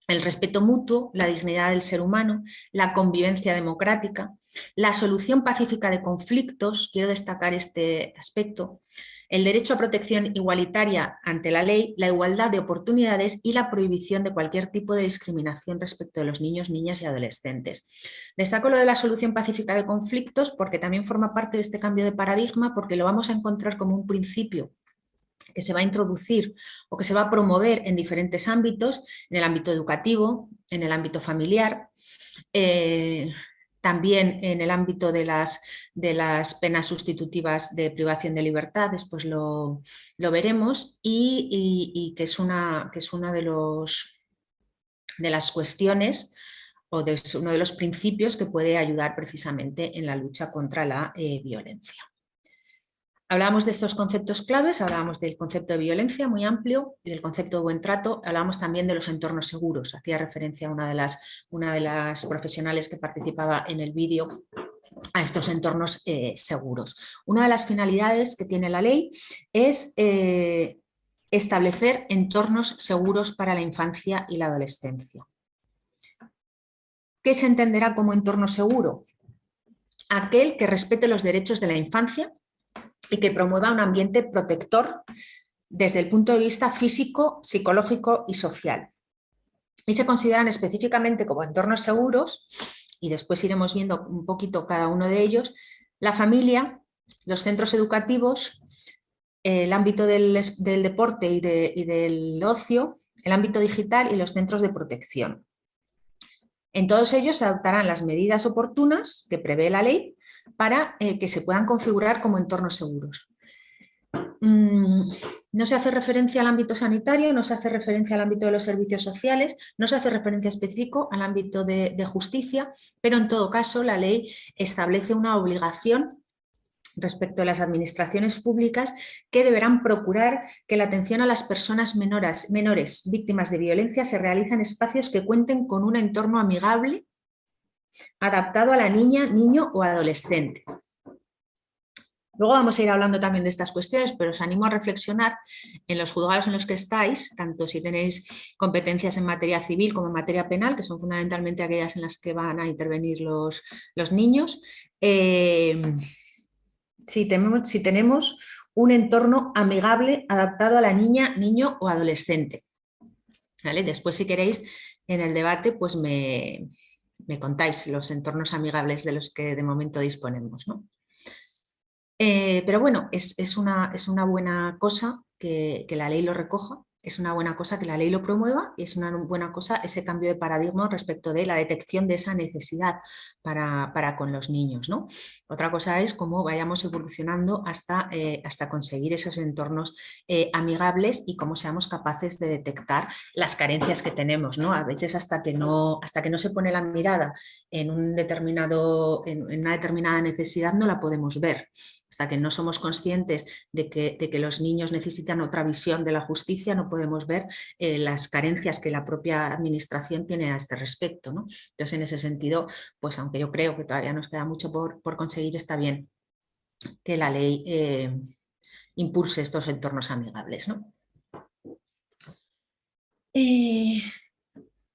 el respeto mutuo, la dignidad del ser humano, la convivencia democrática, la solución pacífica de conflictos, quiero destacar este aspecto, el derecho a protección igualitaria ante la ley, la igualdad de oportunidades y la prohibición de cualquier tipo de discriminación respecto de los niños, niñas y adolescentes. Destaco lo de la solución pacífica de conflictos porque también forma parte de este cambio de paradigma porque lo vamos a encontrar como un principio que se va a introducir o que se va a promover en diferentes ámbitos, en el ámbito educativo, en el ámbito familiar, eh, también en el ámbito de las, de las, penas sustitutivas de privación de libertad, después lo, veremos, y, que es una, que es una de, los, de las cuestiones o de uno de los principios que puede ayudar precisamente en la lucha contra la eh, violencia. Hablábamos de estos conceptos claves, hablábamos del concepto de violencia muy amplio y del concepto de buen trato, hablábamos también de los entornos seguros, hacía referencia a una de las, una de las profesionales que participaba en el vídeo a estos entornos eh, seguros. Una de las finalidades que tiene la ley es eh, establecer entornos seguros para la infancia y la adolescencia. ¿Qué se entenderá como entorno seguro? Aquel que respete los derechos de la infancia y que promueva un ambiente protector desde el punto de vista físico, psicológico y social. Y se consideran específicamente como entornos seguros, y después iremos viendo un poquito cada uno de ellos, la familia, los centros educativos, el ámbito del, deporte y, del ocio, el ámbito digital y los centros de protección. En todos ellos se adoptarán las medidas oportunas que prevé la ley para eh, que se puedan configurar como entornos seguros. Mm, no se hace referencia al ámbito sanitario, no se hace referencia al ámbito de los servicios sociales, no se hace referencia específico al ámbito de, justicia, pero en todo caso la ley establece una obligación respecto a las administraciones públicas que deberán procurar que la atención a las personas menores, víctimas de violencia se realice en espacios que cuenten con un entorno amigable adaptado a la niña, niño o adolescente. Luego vamos a ir hablando también de estas cuestiones, pero os animo a reflexionar en los juzgados en los que estáis, tanto si tenéis competencias en materia civil como en materia penal, que son fundamentalmente aquellas en las que van a intervenir los, los niños, eh, si, tenemos, si tenemos un entorno amigable adaptado a la niña, niño o adolescente. Después, si queréis, en el debate, pues me, me contáis los entornos amigables de los que de momento disponemos. ¿no? Eh, pero bueno, es, una, es, una, buena cosa que, que, la ley lo recoja es una buena cosa que la ley lo promueva y es una buena cosa ese cambio de paradigma respecto de la detección de esa necesidad para, con los niños. ¿no? Otra cosa es cómo vayamos evolucionando hasta, eh, hasta conseguir esos entornos eh, amigables y cómo seamos capaces de detectar las carencias que tenemos. ¿no? A veces hasta que no, hasta que no se pone la mirada en, un determinado, en una determinada necesidad no la podemos ver hasta que no somos conscientes de que, los niños necesitan otra visión de la justicia, no podemos ver eh, las carencias que la propia administración tiene a este respecto. ¿no? Entonces, en ese sentido, pues aunque yo creo que todavía nos queda mucho por, conseguir, está bien que la ley eh, impulse estos entornos amigables. ¿no? Eh,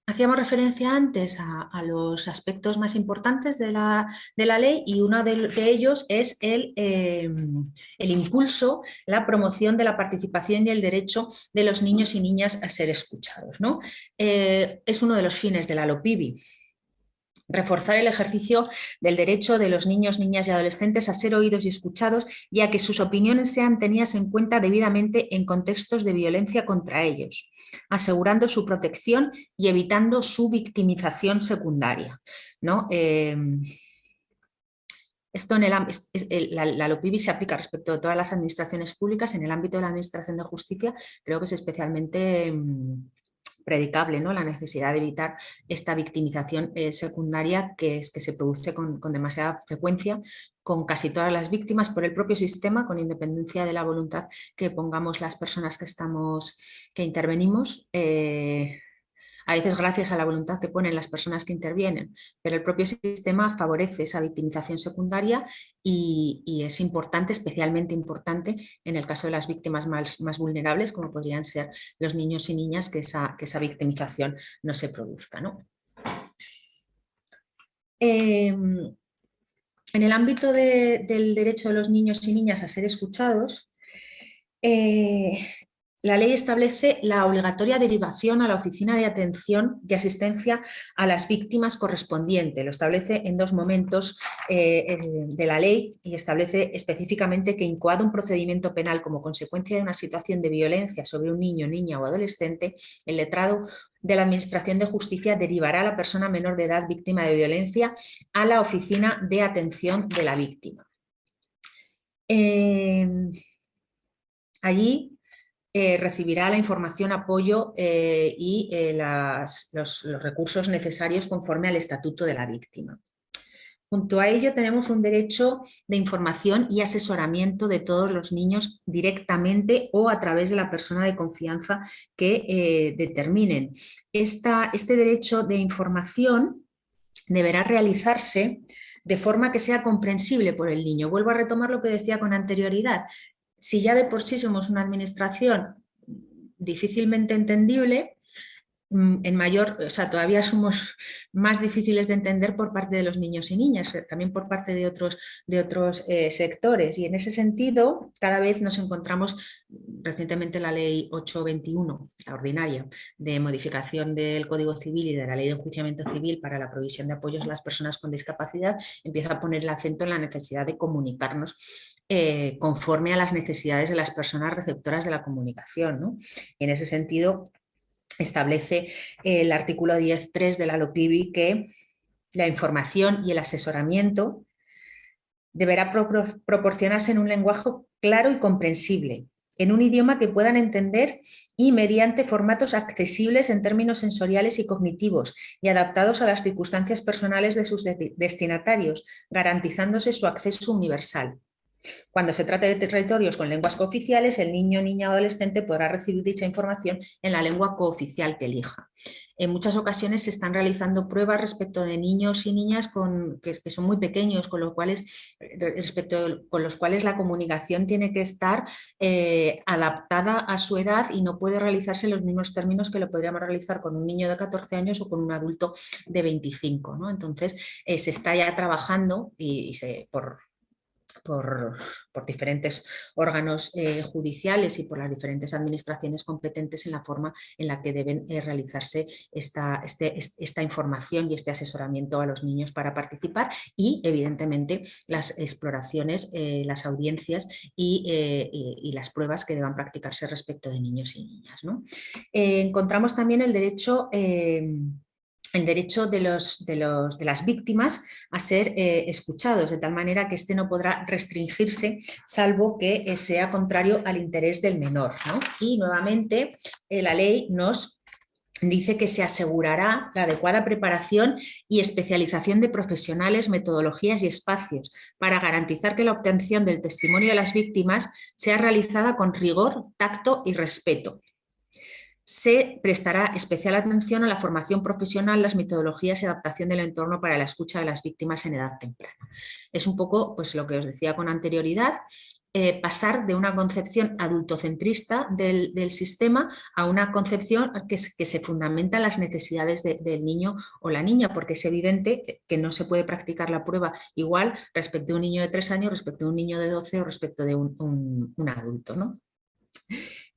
Hacíamos referencia antes a, los aspectos más importantes de la, ley y uno de, ellos es el, em, el, impulso, la promoción de la participación y el derecho de los niños y niñas a ser escuchados. ¿no? Eh, es uno de los fines de la LOPIBI reforzar el ejercicio del derecho de los niños, niñas y adolescentes a ser oídos y escuchados y a que sus opiniones sean tenidas en cuenta debidamente en contextos de violencia contra ellos, asegurando su protección y evitando su victimización secundaria. ¿no? Em, esto en el, la, la LOPIBI se aplica respecto a todas las administraciones públicas, en el ámbito de la administración de justicia creo que es especialmente em, predicable, ¿no? la necesidad de evitar esta victimización eh, secundaria que, es, que se produce con, demasiada frecuencia con casi todas las víctimas por el propio sistema, con independencia de la voluntad que pongamos las personas que, estamos, que intervenimos. Eh, a veces gracias a la voluntad que ponen las personas que intervienen, pero el propio sistema favorece esa victimización secundaria y, es importante, especialmente importante en el caso de las víctimas más, vulnerables, como podrían ser los niños y niñas, que esa, que esa victimización no se produzca. Em, en el ámbito del derecho de los niños y niñas a ser escuchados, eh, la ley establece la obligatoria derivación a la Oficina de Atención y Asistencia a las Víctimas correspondiente. Lo establece en dos momentos eh, de la ley y establece específicamente que incoado un procedimiento penal como consecuencia de una situación de violencia sobre un niño, niña o adolescente, el letrado de la Administración de Justicia derivará a la persona menor de edad víctima de violencia a la Oficina de Atención de la Víctima. Eh, allí eh, recibirá la información, apoyo eh, y eh, los, recursos necesarios conforme al estatuto de la víctima. Junto a ello tenemos un derecho de información y asesoramiento de todos los niños directamente o a través de la persona de confianza que determinen. este derecho de información deberá realizarse de forma que sea comprensible por el niño. Vuelvo a retomar lo que decía con anterioridad si ya de por sí somos una administración difícilmente entendible, Mm, en mayor, o sea, todavía somos <laughs> más difíciles de entender por parte de los niños y niñas, eh, también por parte de otros, de otros eh, sectores. Y en ese sentido, cada vez nos encontramos, recientemente la ley 821, la ordinaria, de modificación del Código Civil y de la ley de enjuiciamiento civil para la provisión de apoyos a las personas con discapacidad, empieza a poner el acento en la necesidad de comunicarnos eh, conforme a las necesidades de las personas receptoras de la comunicación. Y en ese sentido, establece el artículo 10.3 de la LOPIBI que la información y el asesoramiento deberá proporcionarse en un lenguaje claro y comprensible, en un idioma que puedan entender y mediante formatos accesibles en términos sensoriales y cognitivos y adaptados a las circunstancias personales de sus destinatarios, garantizándose su acceso universal. Cuando se trate de territorios con lenguas cooficiales, el niño, niña o adolescente podrá recibir dicha información en la lengua cooficial que elija. En muchas ocasiones se están realizando pruebas respecto de niños y niñas que, son muy pequeños, con, cuales, respecto, con los cuales la comunicación tiene que estar eh, adaptada a su edad y no puede realizarse en los mismos términos que lo podríamos realizar con un niño de 14 años o con un adulto de 25. ¿no? Entonces eh, se está ya trabajando y, y se, por, por, diferentes órganos eh, judiciales y por las diferentes administraciones competentes en la forma en la que deben eh, realizarse esta, este, esta información y este asesoramiento a los niños para participar y evidentemente las exploraciones, eh, las audiencias y, las pruebas que deban practicarse respecto de niños y niñas. encontramos también el derecho el derecho de, los, de, los, de, las víctimas a ser eh, escuchados, de tal manera que éste no podrá restringirse salvo que eh, sea contrario al interés del menor. Y nuevamente eh, la ley nos dice que se asegurará la adecuada preparación y especialización de profesionales, metodologías y espacios para garantizar que la obtención del testimonio de las víctimas sea realizada con rigor, tacto y respeto se prestará especial atención a la formación profesional, las metodologías y adaptación del entorno para la escucha de las víctimas en edad temprana. Es un poco pues, lo que os decía con anterioridad, eh, pasar de una concepción adultocentrista del, sistema a una concepción que, se fundamenta en las necesidades del niño o la niña, porque es evidente que no se puede practicar la prueba igual respecto de un niño de 3 años, respecto de un niño de 12 o respecto de un, un adulto. ¿no?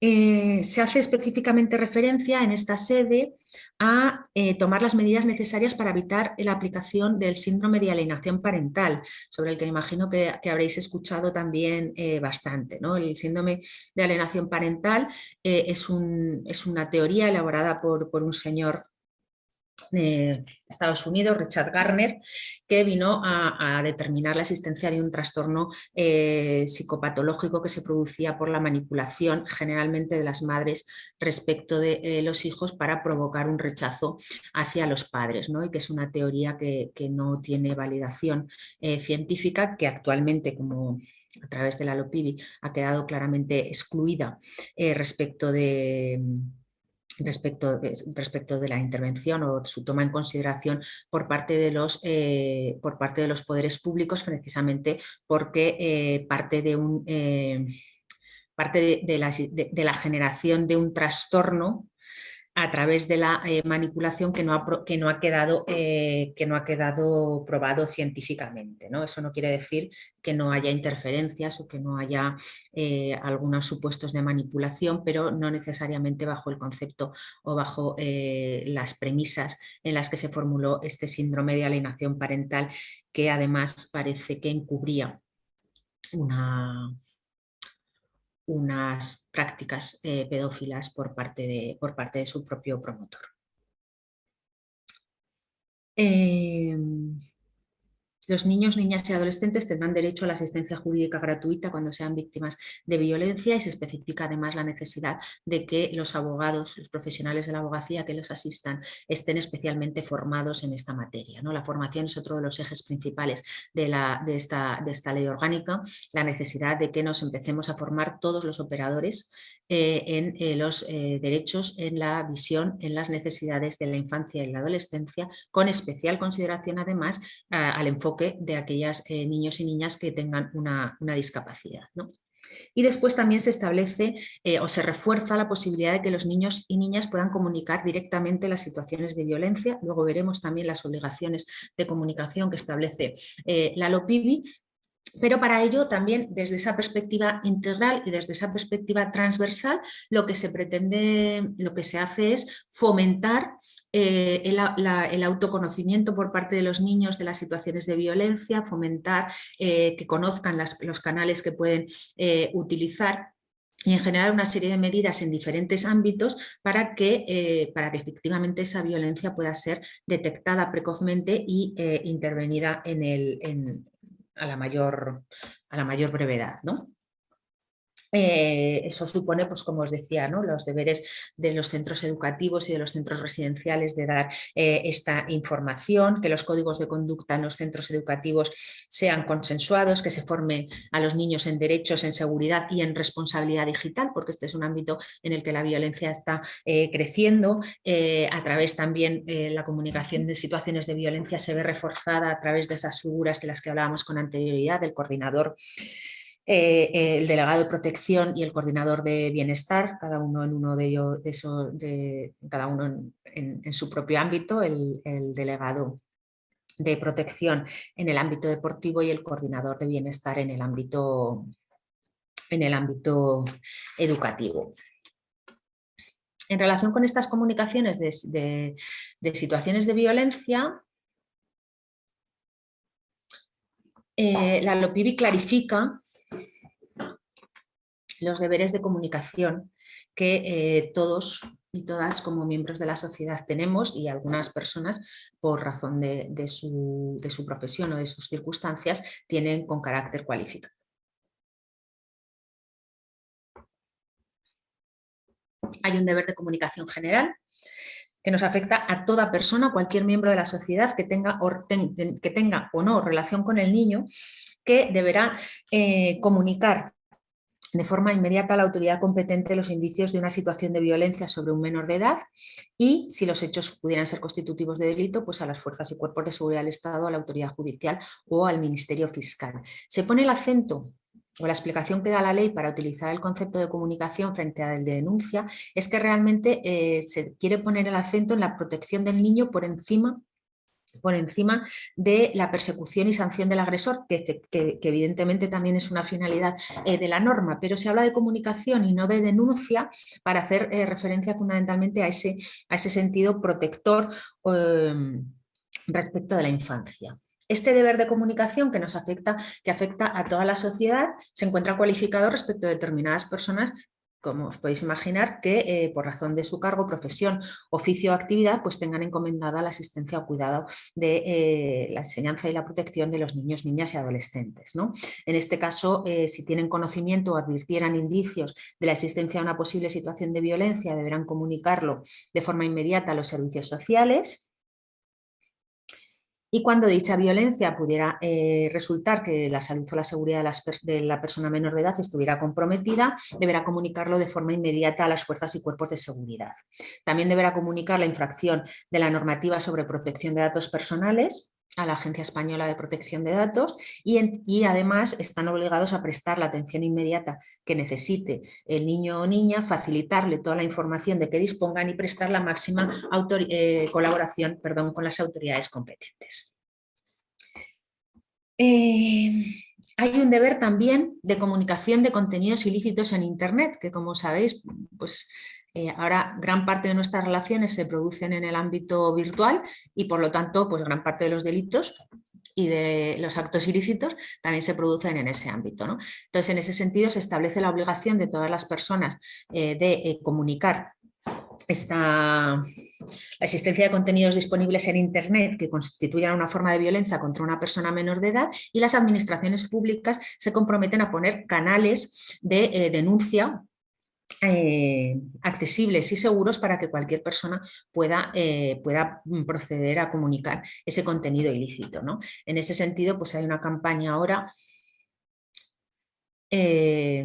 Eh, se hace específicamente referencia en esta sede a eh, tomar las medidas necesarias para evitar la aplicación del síndrome de alienación parental, sobre el que imagino que, habréis escuchado también eh, bastante. El síndrome de alienación parental es, una teoría elaborada por un señor Estados Unidos, Richard Garner, que vino a, determinar la existencia de un trastorno eh, psicopatológico que se producía por la manipulación generalmente de las madres respecto de eh, los hijos para provocar un rechazo hacia los padres, ¿no? y que es una teoría que, no tiene validación eh, científica, que actualmente, como a través de la LOPIBI, ha quedado claramente excluida respecto de respecto de, respecto de la intervención o su toma en consideración por parte de los, eh, por parte de los poderes públicos precisamente porque eh, parte de un... Eh, parte de, la, de, la, generación de un trastorno a través de la eh, manipulación que no ha, que no ha, quedado, eh, que no ha quedado probado científicamente. ¿no? Eso no quiere decir que no haya interferencias o que no haya eh, algunos supuestos de manipulación, pero no necesariamente bajo el concepto o bajo las premisas en las que se formuló este síndrome de alienación parental que además parece que encubría una, unas prácticas eh, pedófilas por parte, de, por parte de su propio promotor. Em, los niños, niñas y adolescentes tendrán derecho a la asistencia jurídica gratuita cuando sean víctimas de violencia y se especifica además la necesidad de que los abogados, los profesionales de la abogacía que los asistan estén especialmente formados en esta materia. ¿no? La formación es otro de los ejes principales de, la, de, esta, de esta ley orgánica, la necesidad de que nos empecemos a formar todos los operadores eh, en eh, los eh, derechos, en la visión, en las necesidades de la infancia y la adolescencia, con especial consideración además al enfoque de aquellos niños y niñas que tengan una, discapacidad. Y después también se establece eh, o se refuerza la posibilidad de que los niños y niñas puedan comunicar directamente las situaciones de violencia. Luego veremos también las obligaciones de comunicación que establece eh, la LOPIBI pero para ello también desde esa perspectiva integral y desde esa perspectiva transversal lo que se pretende, lo que se hace es fomentar eh, el, autoconocimiento por parte de los niños de las situaciones de violencia, fomentar eh, que conozcan los canales que pueden eh, utilizar y en general una serie de medidas en diferentes ámbitos para que, para que efectivamente esa violencia pueda ser detectada precozmente y intervenida en el, a, la mayor, a la mayor brevedad. ¿no? Eh, eso supone, pues como os decía, ¿no? los deberes de los centros educativos y de los centros residenciales de dar eh, esta información, que los códigos de conducta en los centros educativos sean consensuados, que se formen a los niños en derechos, en seguridad y en responsabilidad digital, porque este es un ámbito en el que la violencia está eh, creciendo, a través también la comunicación de situaciones de violencia se ve reforzada a través de esas figuras de las que hablábamos con anterioridad, del coordinador eh, el delegado de protección y el coordinador de bienestar, cada uno en uno de ellos, de cada uno en, su propio ámbito, el, delegado de protección en el ámbito deportivo y el coordinador de bienestar en el ámbito, en el ámbito educativo. En relación con estas comunicaciones de, situaciones de violencia, eh, la LOPIBI clarifica los deberes de comunicación que eh, todos y todas como miembros de la sociedad tenemos y algunas personas por razón de, su, profesión o de sus circunstancias tienen con carácter cualificado. Hay un deber de comunicación general que nos afecta a toda persona, cualquier miembro de la sociedad que tenga o, que tenga o no relación con el niño, que deberá eh, comunicar de forma inmediata a la autoridad competente los indicios de una situación de violencia sobre un menor de edad y, si los hechos pudieran ser constitutivos de delito, pues a las fuerzas y cuerpos de seguridad del Estado, a la autoridad judicial o al Ministerio Fiscal. Se pone el acento o la explicación que da la ley para utilizar el concepto de comunicación frente al de denuncia es que realmente eh, se quiere poner el acento en la protección del niño por encima por encima de la persecución y sanción del agresor, que, evidentemente también es una finalidad eh, de la norma, pero se habla de comunicación y no de denuncia para hacer eh, referencia fundamentalmente a ese, sentido protector em, respecto de la infancia. Este deber de comunicación que nos afecta, que afecta a toda la sociedad, se encuentra cualificado respecto a determinadas personas como os podéis imaginar, que eh, por razón de su cargo, profesión, oficio o actividad, pues tengan encomendada la asistencia o cuidado de eh, la enseñanza y la protección de los niños, niñas y adolescentes. ¿no? En este caso, eh, si tienen conocimiento o advirtieran indicios de la existencia de una posible situación de violencia, deberán comunicarlo de forma inmediata a los servicios sociales, y cuando dicha violencia pudiera eh, resultar que la salud o la seguridad de, la persona menor de edad estuviera comprometida, deberá comunicarlo de forma inmediata a las fuerzas y cuerpos de seguridad. También deberá comunicar la infracción de la normativa sobre protección de datos personales a la Agencia Española de Protección de Datos y, además están obligados a prestar la atención inmediata que necesite el niño o niña, facilitarle toda la información de que dispongan y prestar la máxima eh, colaboración perdón, con las autoridades competentes. Eh, hay un deber también de comunicación de contenidos ilícitos en Internet, que como sabéis, pues eh, ahora gran parte de nuestras relaciones se producen en el ámbito virtual y por lo tanto pues gran parte de los delitos y de los actos ilícitos también se producen en ese ámbito. Entonces, en ese sentido se establece la obligación de todas las personas eh, de eh, comunicar esta, la existencia de contenidos disponibles en Internet que constituyan una forma de violencia contra una persona menor de edad y las administraciones públicas se comprometen a poner canales de denuncia eh, accesibles y seguros para que cualquier persona pueda, eh, pueda mm, proceder a comunicar ese contenido ilícito. ¿no? En ese sentido, pues hay una campaña ahora eh,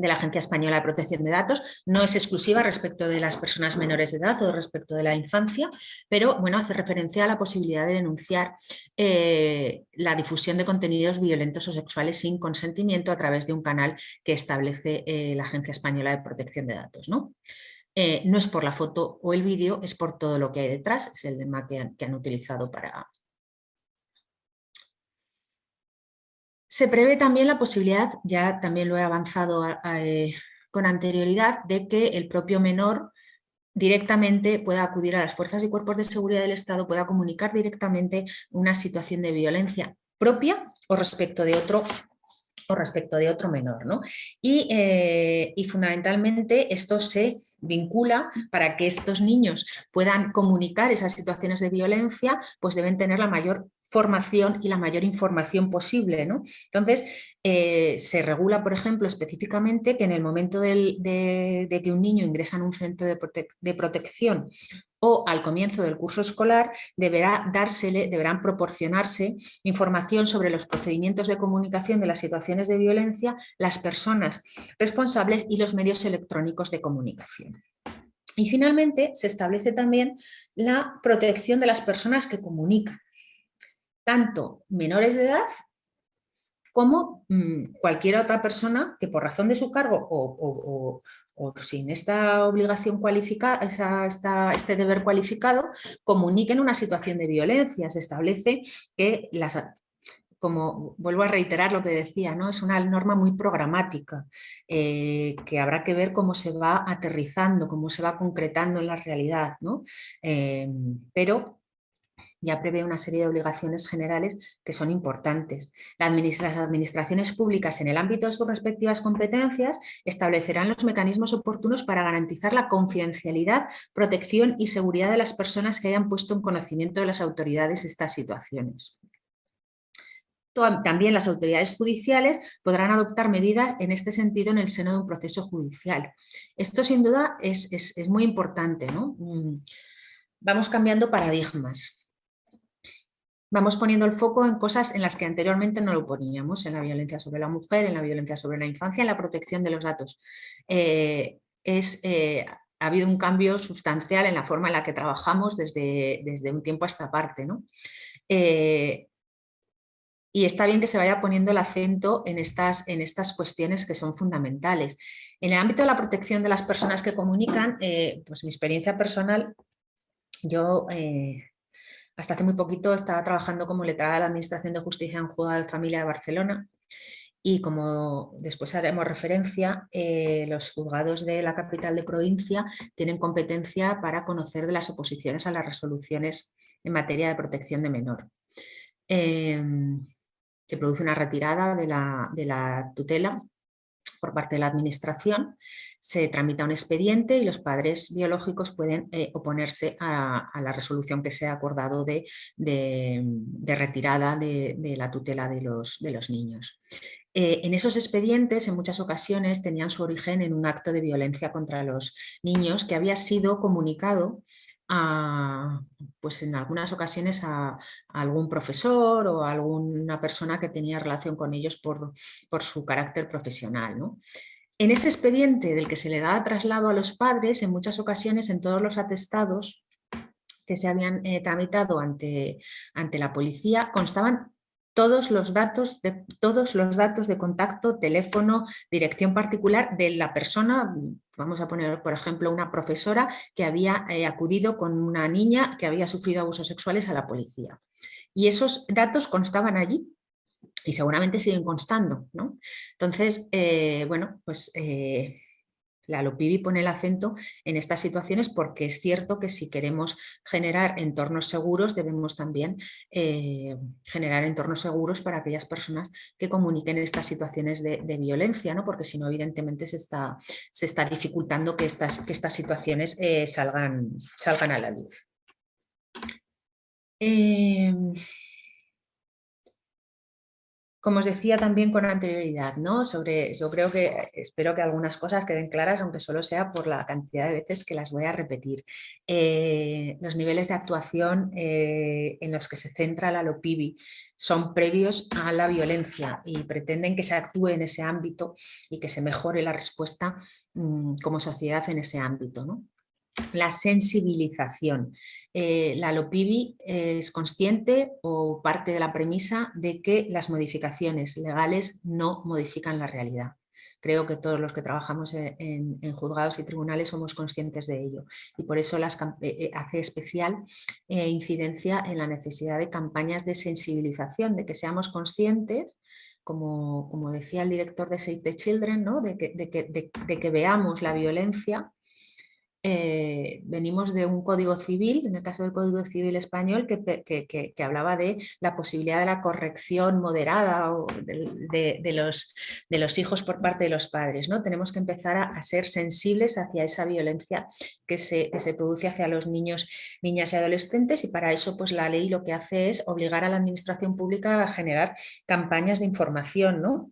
de la Agencia Española de Protección de Datos, no es exclusiva respecto de las personas menores de edad o respecto de la infancia, pero bueno, hace referencia a la posibilidad de denunciar eh, la difusión de contenidos violentos o sexuales sin consentimiento a través de un canal que establece eh, la Agencia Española de Protección de Datos. ¿no? Eh, no es por la foto o el vídeo, es por todo lo que hay detrás, es el lema que han utilizado para, Se prevé también la posibilidad, ya también lo he avanzado eh, con anterioridad, de que el propio menor directamente pueda acudir a las fuerzas y cuerpos de seguridad del Estado, pueda comunicar directamente una situación de violencia propia o respecto de otro o respecto de otro menor. ¿no? Y, eh, y, fundamentalmente esto se vincula para que estos niños puedan comunicar esas situaciones de violencia, pues deben tener la mayor formación y la mayor información posible. ¿no? Entonces, eh, se regula, por ejemplo, específicamente que en el momento de, que un niño ingresa en un centro de, protección o al comienzo del curso escolar deberá deberán proporcionarse información sobre los procedimientos de comunicación de las situaciones de violencia, las personas responsables y los medios electrónicos de comunicación. Y finalmente se establece también la protección de las personas que comunican tanto menores de edad como mm, cualquier otra persona que por razón de su cargo o, sin esta obligación cualificada, este deber cualificado, comuniquen una situación de violencia. Se establece que las como vuelvo a reiterar lo que decía, ¿no? es una norma muy programática, eh, que habrá que ver cómo se va aterrizando, cómo se va concretando en la realidad, ¿no? Eh, pero ya prevé una serie de obligaciones generales que son importantes. Las administraciones públicas en el ámbito de sus respectivas competencias establecerán los mecanismos oportunos para garantizar la confidencialidad, protección y seguridad de las personas que hayan puesto en conocimiento de las autoridades estas situaciones. También las autoridades judiciales podrán adoptar medidas en este sentido en el seno de un proceso judicial. Esto sin duda es, es muy importante. ¿no? Mm, vamos cambiando paradigmas vamos poniendo el foco en cosas en las que anteriormente no lo poníamos, en la violencia sobre la mujer, en la violencia sobre la infancia, en la protección de los datos. Eh, es, eh, ha habido un cambio sustancial en la forma en la que trabajamos desde, desde un tiempo a esta parte. ¿no? Eh, y está bien que se vaya poniendo el acento en estas, en estas cuestiones que son fundamentales. En el ámbito de la protección de las personas que comunican, pues mi experiencia personal, yo hasta hace muy poquito estaba trabajando como letrada de la Administración de Justicia en Juzgado de Familia de Barcelona y como después haremos referencia, eh, los juzgados de la capital de provincia tienen competencia para conocer de las oposiciones a las resoluciones en materia de protección de menor. Em, se produce una retirada de la tutela por parte de la administración, se tramita un expediente y los padres biológicos pueden eh, oponerse a, la resolución que se ha acordado de, retirada de, la tutela de los, niños. Eh, en esos expedientes, en muchas ocasiones, tenían su origen en un acto de violencia contra los niños que había sido comunicado pues en algunas ocasiones a, algún profesor o a alguna persona que tenía relación con ellos por, por su carácter profesional. En ese expediente del que se le da traslado a los padres, en muchas ocasiones en todos los atestados que se habían eh, tramitado ante, ante la policía constaban todos los datos de todos los datos de contacto, teléfono, dirección particular de la persona, vamos a poner por ejemplo una profesora que había eh, acudido con una niña que había sufrido abusos sexuales a la policía. Y esos datos constaban allí y seguramente siguen constando. ¿no? Entonces, eh, bueno, pues eh, la LOPIBI pone el acento en estas situaciones porque es cierto que si queremos generar entornos seguros debemos también eh, generar entornos seguros para aquellas personas que comuniquen estas situaciones de, violencia, ¿no? porque si no evidentemente se está, se está dificultando que estas, que estas situaciones eh, salgan, salgan a la luz. Em, como os decía también con anterioridad, ¿no? Sobre, yo creo que, espero que algunas cosas queden claras, aunque solo sea por la cantidad de veces que las voy a repetir. Eh, los niveles de actuación eh, en los que se centra la LOPIBI son previos a la violencia y pretenden que se actúe en ese ámbito y que se mejore la respuesta mm, como sociedad en ese ámbito, ¿no? La sensibilización. Eh, la LOPIBI es consciente o parte de la premisa de que las modificaciones legales no modifican la realidad. Creo que todos los que trabajamos en, juzgados y tribunales somos conscientes de ello y por eso las, eh, eh, hace especial incidencia en la necesidad de campañas de sensibilización, de que seamos conscientes como, como, decía el director de Save the Children, ¿no? de, que, de, que, veamos la violencia eh, venimos de un código civil, en el caso del código civil español, que, hablaba de la posibilidad de la corrección moderada de, los, hijos por parte de los padres. ¿no? Tenemos que empezar a, ser sensibles hacia esa violencia que se, se, produce hacia los niños, niñas y adolescentes y para eso pues, la ley lo que hace es obligar a la administración pública a generar campañas de información, ¿no?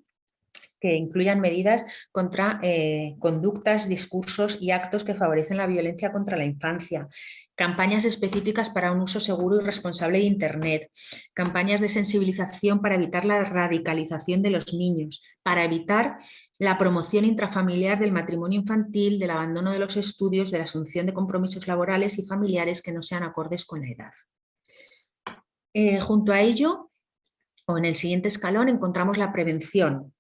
Que incluyan medidas contra eh, conductas, discursos y actos que favorecen la violencia contra la infancia, campañas específicas para un uso seguro y responsable de Internet, campañas de sensibilización para evitar la radicalización de los niños, para evitar la promoción intrafamiliar del matrimonio infantil, del abandono de los estudios, de la asunción de compromisos laborales y familiares que no sean acordes con la edad. Eh, junto a ello, o en el siguiente escalón, encontramos la prevención,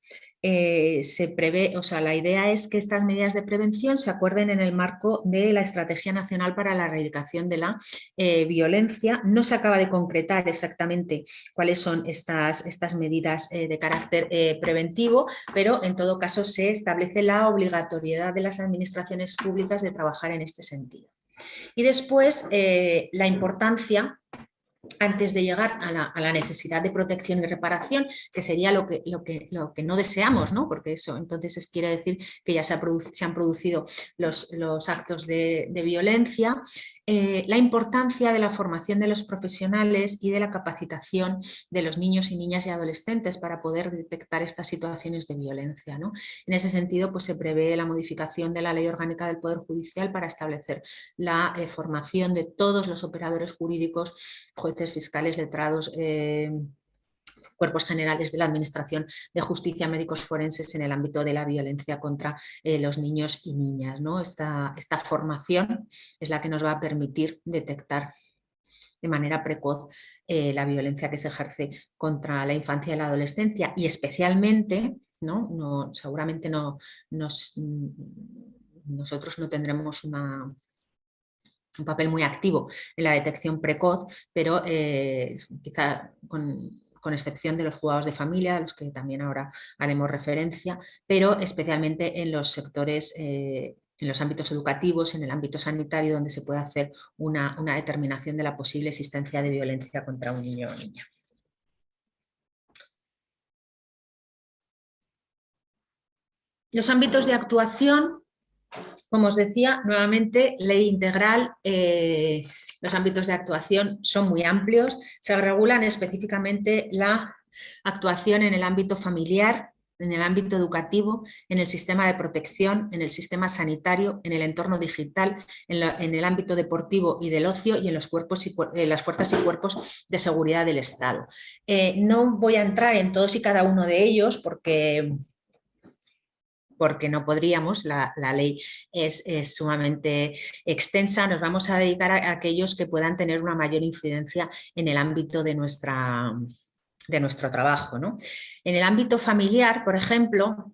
eh, se prevé, o sea, la idea es que estas medidas de prevención se acuerden en el marco de la Estrategia Nacional para la Erradicación de la eh, Violencia. No se acaba de concretar exactamente cuáles son estas, estas medidas eh, de carácter preventivo, pero en todo caso se establece la obligatoriedad de las administraciones públicas de trabajar en este sentido. Y después la importancia antes de llegar a la, necesidad de protección y reparación, que sería lo que, lo que, lo que no deseamos, ¿no? porque eso entonces quiere decir que ya se, han producido los, los actos de violencia, eh, la importancia de la formación de los profesionales y de la capacitación de los niños y niñas y adolescentes para poder detectar estas situaciones de violencia. En ese sentido, pues, se prevé la modificación de la Ley Orgánica del Poder Judicial para establecer la eh, formación de todos los operadores jurídicos, jueces, fiscales, letrados, eh, cuerpos generales de la Administración de Justicia, médicos forenses en el ámbito de la violencia contra eh, los niños y niñas. ¿no? Esta, esta formación es la que nos va a permitir detectar de manera precoz eh, la violencia que se ejerce contra la infancia y la adolescencia y especialmente, ¿no? No, seguramente no, nosotros no tendremos una, un papel muy activo en la detección precoz, pero eh, quizá con con excepción de los jugados de familia, a los que también ahora haremos referencia, pero especialmente en los sectores eh, en los ámbitos educativos, en el ámbito sanitario, donde se puede hacer una, una, determinación de la posible existencia de violencia contra un niño o niña. Los ámbitos de actuación como os decía, nuevamente, ley integral, eh, los ámbitos de actuación son muy amplios, se regulan específicamente la actuación en el ámbito familiar, en el ámbito educativo, en el sistema de protección, en el sistema sanitario, en el entorno digital, en, el ámbito deportivo y del ocio y en los cuerpos y, las fuerzas y cuerpos de seguridad del Estado. Eh, no voy a entrar en todos y cada uno de ellos porque porque no podríamos, la, ley es, sumamente extensa, nos vamos a dedicar a, aquellos que puedan tener una mayor incidencia en el ámbito de, nuestra, de nuestro trabajo. En el ámbito familiar, por ejemplo,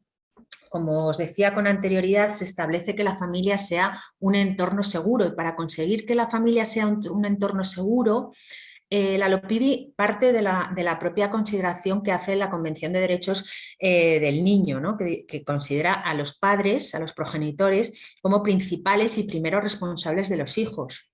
como os decía con anterioridad, se establece que la familia sea un entorno seguro y para conseguir que la familia sea un entorno seguro, eh, la LOPIBI parte de la, propia consideración que hace la Convención de Derechos eh, del Niño, que, considera a los padres, a los progenitores, como principales y primeros responsables de los hijos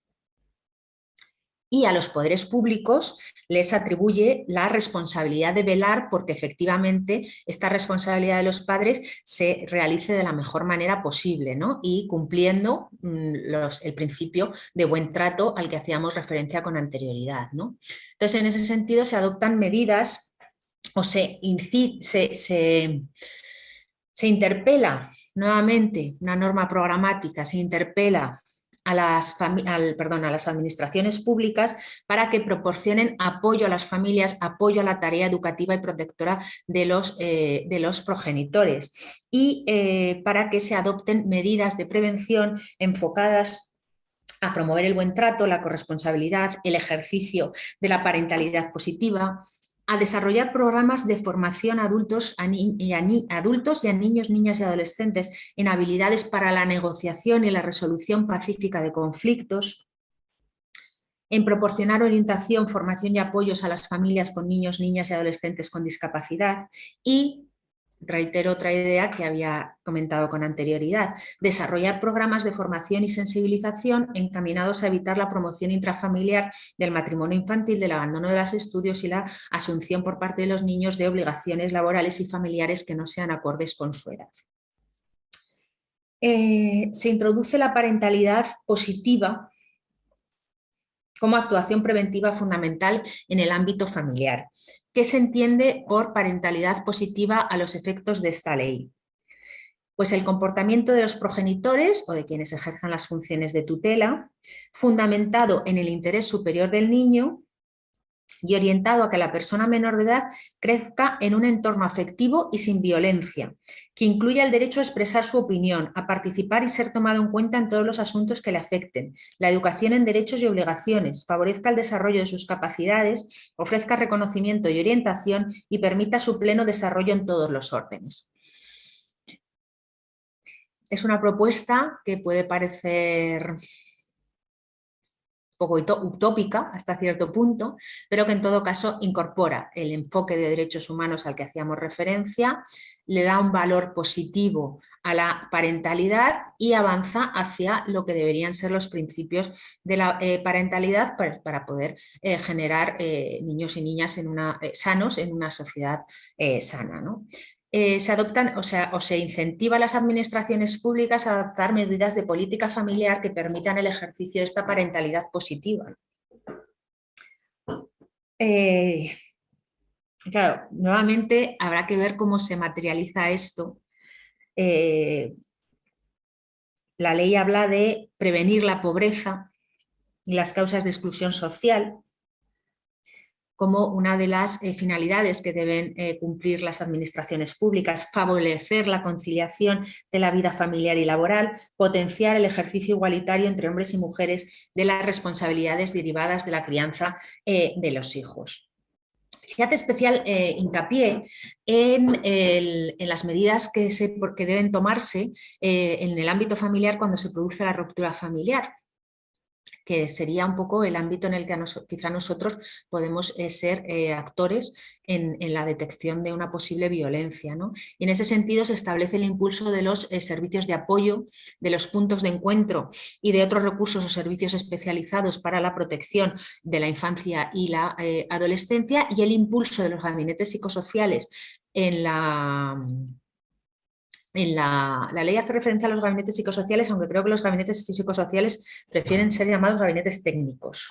y a los poderes públicos les atribuye la responsabilidad de velar porque efectivamente esta responsabilidad de los padres se realice de la mejor manera posible ¿no? y cumpliendo mm, el principio de buen trato al que hacíamos referencia con anterioridad. ¿no? Entonces en ese sentido se adoptan medidas o se, se, se, se interpela nuevamente una norma programática, se interpela a las, perdón, a las administraciones públicas para que proporcionen apoyo a las familias, apoyo a la tarea educativa y protectora de los, eh, de los progenitores. Y eh, para que se adopten medidas de prevención enfocadas a promover el buen trato, la corresponsabilidad, el ejercicio de la parentalidad positiva, a desarrollar programas de formación a adultos, y a adultos y a niños, niñas y adolescentes en habilidades para la negociación y la resolución pacífica de conflictos, en proporcionar orientación, formación y apoyos a las familias con niños, niñas y adolescentes con discapacidad y reitero otra idea que había comentado con anterioridad, desarrollar programas de formación y sensibilización encaminados a evitar la promoción intrafamiliar del matrimonio infantil, del abandono de los estudios y la asunción por parte de los niños de obligaciones laborales y familiares que no sean acordes con su edad. Eh, se introduce la parentalidad positiva como actuación preventiva fundamental en el ámbito familiar. ¿Qué se entiende por parentalidad positiva a los efectos de esta ley? Pues el comportamiento de los progenitores o de quienes ejerzan las funciones de tutela, fundamentado en el interés superior del niño y orientado a que la persona menor de edad crezca en un entorno afectivo y sin violencia, que incluya el derecho a expresar su opinión, a participar y ser tomado en cuenta en todos los asuntos que le afecten, la educación en derechos y obligaciones, favorezca el desarrollo de sus capacidades, ofrezca reconocimiento y orientación y permita su pleno desarrollo en todos los órdenes. Es una propuesta que puede parecer poco utópica hasta cierto punto, pero que en todo caso incorpora el enfoque de derechos humanos al que hacíamos referencia, le da un valor positivo a la parentalidad y avanza hacia lo que deberían ser los principios de la eh, parentalidad para, poder eh, generar eh, niños y niñas en una, sanos en una sociedad sana. ¿no? Eh, se adoptan o, sea, o se incentiva a las administraciones públicas a adoptar medidas de política familiar que permitan el ejercicio de esta parentalidad positiva. Eh, claro, nuevamente habrá que ver cómo se materializa esto. Eh, la ley habla de prevenir la pobreza y las causas de exclusión social, como una de las eh, finalidades que deben eh, cumplir las administraciones públicas, favorecer la conciliación de la vida familiar y laboral, potenciar el ejercicio igualitario entre hombres y mujeres de las responsabilidades derivadas de la crianza eh, de los hijos. Se hace especial hincapié en, las medidas que deben tomarse en el ámbito familiar cuando se produce la ruptura familiar que sería un poco el ámbito en el que quizá nosotros podemos eh, ser eh, actores en, la detección de una posible violencia. Y en ese sentido se establece el impulso de los eh, servicios de apoyo, de los puntos de encuentro y de otros recursos o servicios especializados para la protección de la infancia y la adolescencia y el impulso de los gabinetes psicosociales en la la, ley hace referencia a los gabinetes psicosociales, aunque creo que los gabinetes psicosociales prefieren ser llamados gabinetes técnicos,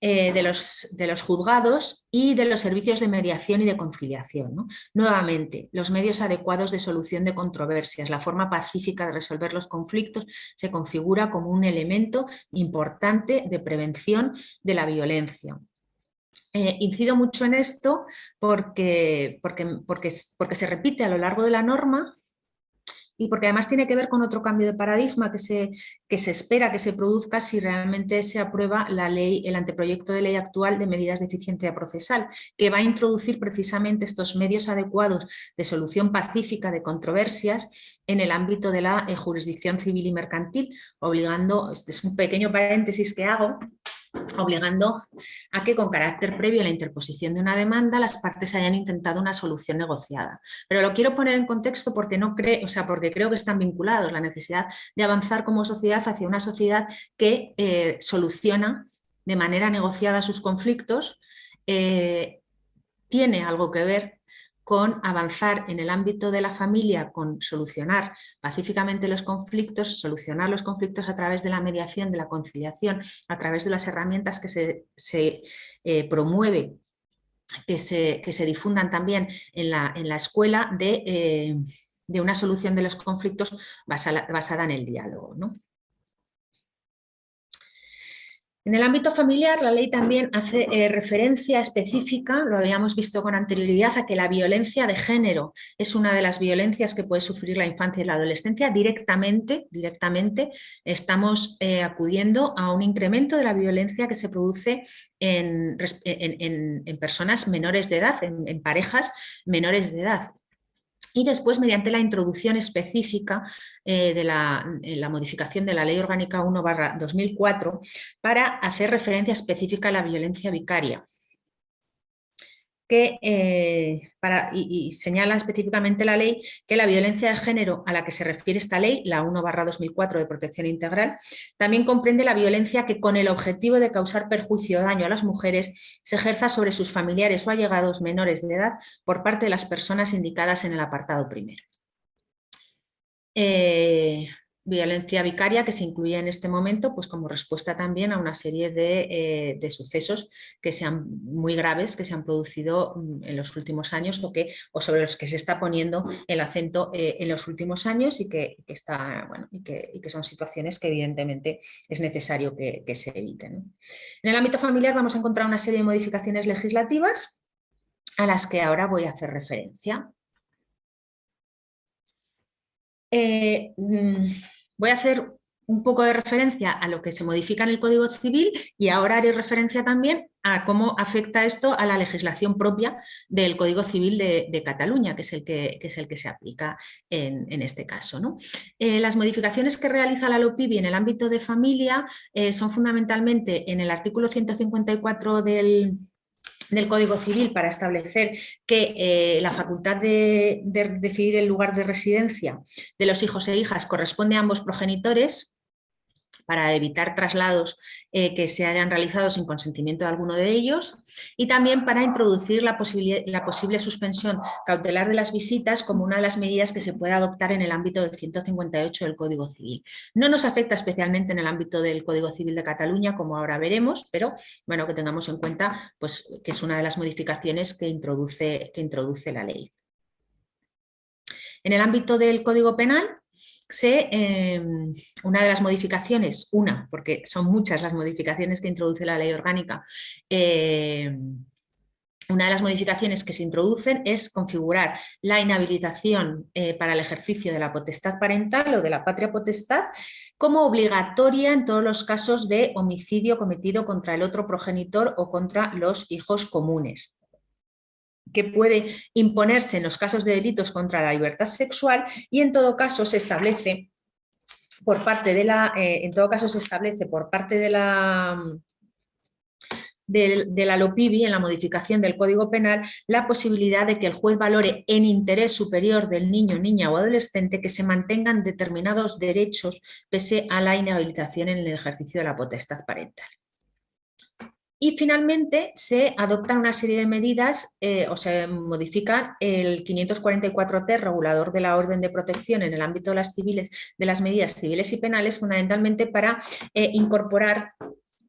eh, de, los, de, los, juzgados y de los servicios de mediación y de conciliación. Nuevamente, los medios adecuados de solución de controversias, la forma pacífica de resolver los conflictos se configura como un elemento importante de prevención de la violencia. Eh, incido mucho en esto porque, porque, porque, porque se repite a lo largo de la norma y porque además tiene que ver con otro cambio de paradigma que se, que se espera que se produzca si realmente se aprueba la ley, el anteproyecto de ley actual de medidas de eficiencia procesal, que va a introducir precisamente estos medios adecuados de solución pacífica de controversias en el ámbito de la eh, jurisdicción civil y mercantil, obligando, este es un pequeño paréntesis que hago, obligando a que con carácter previo a la interposición de una demanda las partes hayan intentado una solución negociada. Pero lo quiero poner en contexto porque, no creo, o sea, porque creo que están vinculados la necesidad de avanzar como sociedad hacia una sociedad que eh, soluciona de manera negociada sus conflictos, eh, tiene algo que ver con avanzar en el ámbito de la familia, con solucionar pacíficamente los conflictos, solucionar los conflictos a través de la mediación, de la conciliación, a través de las herramientas que se, se eh, promueve que se, que se difundan también en la, en la escuela de, eh, de, una solución de los conflictos basada, basada en el diálogo. ¿no? En el ámbito familiar, la ley también hace eh, referencia específica, lo habíamos visto con anterioridad, a que la violencia de género es una de las violencias que puede sufrir la infancia y la adolescencia. Directamente, directamente estamos eh, acudiendo a un incremento de la violencia que se produce en, personas menores de edad, en parejas menores de edad y después mediante la introducción específica eh, de la, la, modificación de la Ley Orgánica 1 2004 para hacer referencia específica a la violencia vicaria que, eh, para, y, señala específicamente la ley que la violencia de género a la que se refiere esta ley, la 1 2004 de protección integral, también comprende la violencia que con el objetivo de causar perjuicio o daño a las mujeres se ejerza sobre sus familiares o allegados menores de edad por parte de las personas indicadas en el apartado primero. Eh, violencia vicaria que se incluye en este momento pues como respuesta también a una serie de, eh, sucesos que sean muy graves que se han producido mm, en los últimos años o, que, o sobre los que se está poniendo el acento eh, en los últimos años y que, está, bueno, y que, y que, son situaciones que evidentemente es necesario que, se eviten. En el ámbito familiar vamos a encontrar una serie de modificaciones legislativas a las que ahora voy a hacer referencia. Eh, mm, Voy a hacer un poco de referencia a lo que se modifica en el Código Civil y ahora haré referencia también a cómo afecta esto a la legislación propia del Código Civil de, Cataluña, que es, el que, es el que se aplica en, este caso. Eh, las modificaciones que realiza la LOPIBI en el ámbito de familia eh, son fundamentalmente en el artículo 154 del, del Código Civil para establecer que eh, la facultad de, decidir el lugar de residencia de los hijos e hijas corresponde a ambos progenitores, para evitar traslados eh, que se hayan realizado sin consentimiento de alguno de ellos y también para introducir la, la, posible suspensión cautelar de las visitas como una de las medidas que se puede adoptar en el ámbito del 158 del Código Civil. No nos afecta especialmente en el ámbito del Código Civil de Cataluña, como ahora veremos, pero bueno, que tengamos en cuenta pues, que es una de las modificaciones que introduce, que introduce la ley. En el ámbito del Código Penal, se, em, una de las modificaciones, una, porque son muchas las modificaciones que introduce la ley orgánica, em, una de las modificaciones que se introducen es configurar la inhabilitación eh, para el ejercicio de la potestad parental o de la patria potestad como obligatoria en todos los casos de homicidio cometido contra el otro progenitor o contra los hijos comunes que puede imponerse en los casos de delitos contra la libertad sexual y en todo caso se establece por parte de la, eh, en todo caso se establece por parte de la, de, de, la LOPIBI, en la modificación del Código Penal, la posibilidad de que el juez valore en interés superior del niño, niña o adolescente que se mantengan determinados derechos pese a la inhabilitación en el ejercicio de la potestad parental. Y finalmente se adoptan una serie de medidas eh, o se modifica el 544T, regulador de la orden de protección en el ámbito de las, civiles, de las medidas civiles y penales, fundamentalmente para eh, incorporar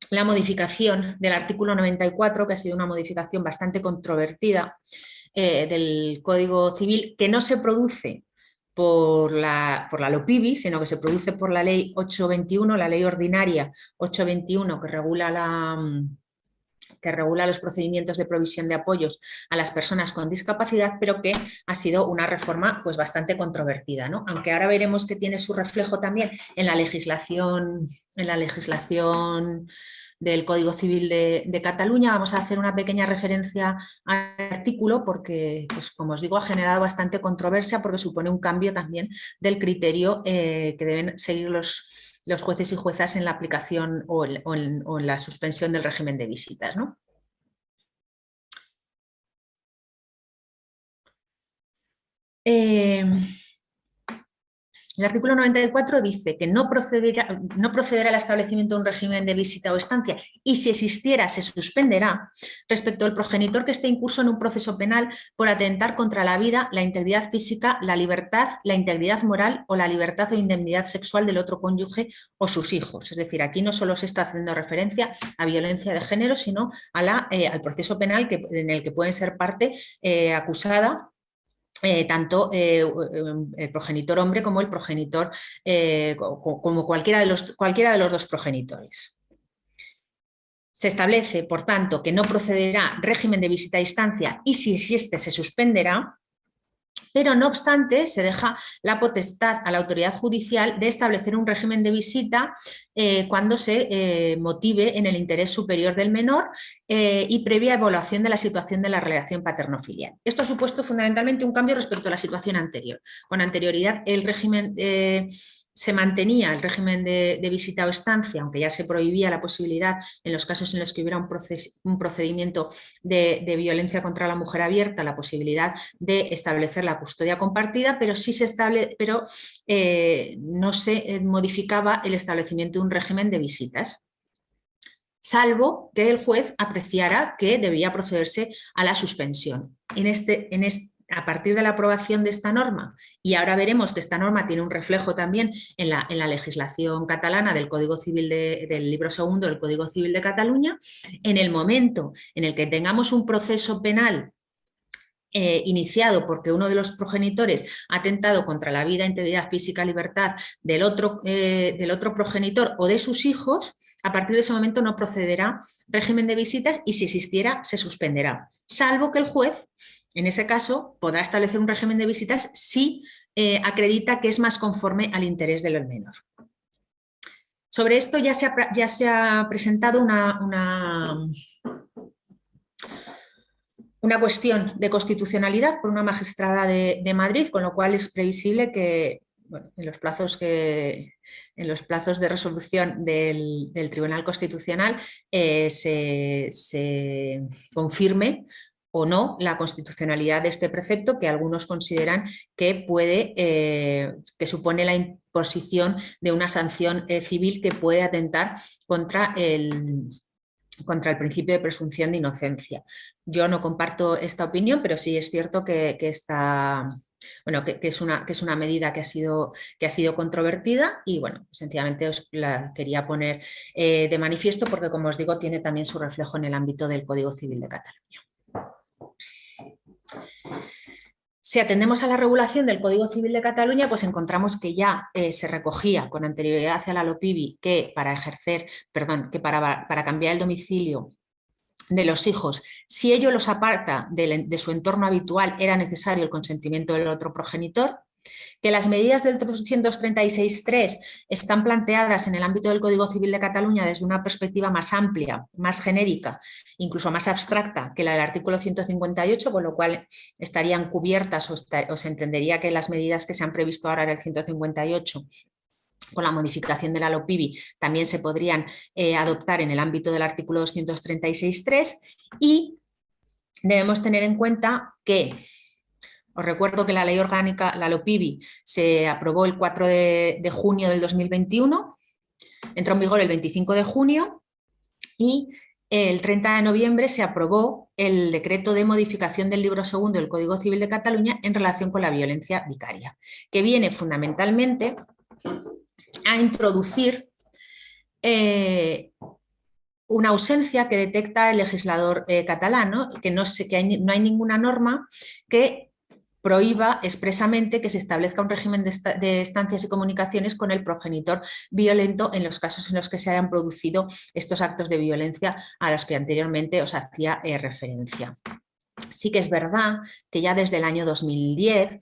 la modificación del artículo 94, que ha sido una modificación bastante controvertida eh, del Código Civil, que no se produce por la, por la LOPIBI, sino que se produce por la ley 821, la ley ordinaria 821 que regula la, que regula los procedimientos de provisión de apoyos a las personas con discapacidad, pero que ha sido una reforma pues, bastante controvertida. ¿no? Aunque ahora veremos que tiene su reflejo también en la legislación, en la legislación del Código Civil de, Cataluña. Vamos a hacer una pequeña referencia al artículo porque, pues, como os digo, ha generado bastante controversia porque supone un cambio también del criterio eh, que deben seguir los, los jueces y juezas en la aplicación o en, la suspensión del régimen de visitas. ¿no? Eh, El artículo 94 dice que no procederá, no procederá al establecimiento de un régimen de visita o estancia y si existiera se suspenderá respecto al progenitor que esté incurso en un proceso penal por atentar contra la vida, la integridad física, la libertad, la integridad moral o la libertad o indemnidad sexual del otro cónyuge o sus hijos. Es decir, aquí no solo se está haciendo referencia a violencia de género, sino eh, al proceso penal en el que pueden ser parte eh, acusada eh, tanto eh, el progenitor hombre como el progenitor, eh, como cualquiera de, los, cualquiera de los dos progenitores. Se establece, por tanto, que no procederá régimen de visita a distancia y si existe se suspenderá pero no obstante se deja la potestad a la autoridad judicial de establecer un régimen de visita eh, cuando se eh, motive en el interés superior del menor eh, y previa evaluación de la situación de la relación paterno-filial. Esto ha supuesto fundamentalmente un cambio respecto a la situación anterior. Con anterioridad el régimen se mantenía el régimen de, visita o estancia, aunque ya se prohibía la posibilidad en los casos en los que hubiera un, procedimiento de, violencia contra la mujer abierta, la posibilidad de establecer la custodia compartida, pero sí se estable, pero eh, no se eh, modificaba el establecimiento de un régimen de visitas salvo que el juez apreciara que debía procederse a la suspensión. En este, en este, a partir de la aprobación de esta norma, y ahora veremos que esta norma tiene un reflejo también en la, en la legislación catalana del Código Civil del libro segundo del Código Civil de Cataluña, en el momento en el que tengamos un proceso penal eh, iniciado porque uno de los progenitores ha atentado contra la vida, integridad física, libertad del otro, eh, del otro progenitor o de sus hijos, a partir de ese momento no procederá régimen de visitas y si existiera se suspenderá, salvo que el juez en ese caso, podrá establecer un régimen de visitas si eh, acredita que es más conforme al interés del menor. Sobre esto ya se ha, ya se ha presentado una, una, cuestión de constitucionalidad por una magistrada de, Madrid, con lo cual es previsible que en, los plazos que, en los plazos de resolución del, Tribunal Constitucional eh, se, se confirme o no la constitucionalidad de este precepto que algunos consideran que puede, eh, que supone la imposición de una sanción eh, civil que puede atentar contra el, contra el principio de presunción de inocencia. Yo no comparto esta opinión, pero sí es cierto que, bueno, que, es una, que es una medida que ha sido, que ha sido controvertida y bueno, sencillamente os la quería poner eh, de manifiesto porque como os digo tiene también su reflejo en el ámbito del Código Civil de Cataluña. Si atendemos a la regulación del Código Civil de Cataluña, pues encontramos que ya eh, se recogía con anterioridad hacia la LOPIBI que para ejercer, perdón, que para, para cambiar el domicilio de los hijos, si ello los aparta de, su entorno habitual, era necesario el consentimiento del otro progenitor, que las medidas del 236.3 están planteadas en el ámbito del Código Civil de Cataluña desde una perspectiva más amplia, más genérica, incluso más abstracta que la del artículo 158, con lo cual estarían cubiertas o, se entendería que las medidas que se han previsto ahora en el 158 con la modificación de la LOPIBI también se podrían eh, adoptar en el ámbito del artículo 236.3 y debemos tener en cuenta que os recuerdo que la ley orgánica, la LOPIBI, se aprobó el 4 de, junio del 2021, entró en vigor el 25 de junio y el 30 de noviembre se aprobó el decreto de modificación del libro segundo del Código Civil de Cataluña en relación con la violencia vicaria, que viene fundamentalmente a introducir eh, una ausencia que detecta el legislador eh, catalán, que, no, que no hay ninguna norma que prohíba expresamente que se establezca un régimen de, estancias y comunicaciones con el progenitor violento en los casos en los que se hayan producido estos actos de violencia a los que anteriormente os hacía eh, referencia. Sí que es verdad que ya desde el año 2010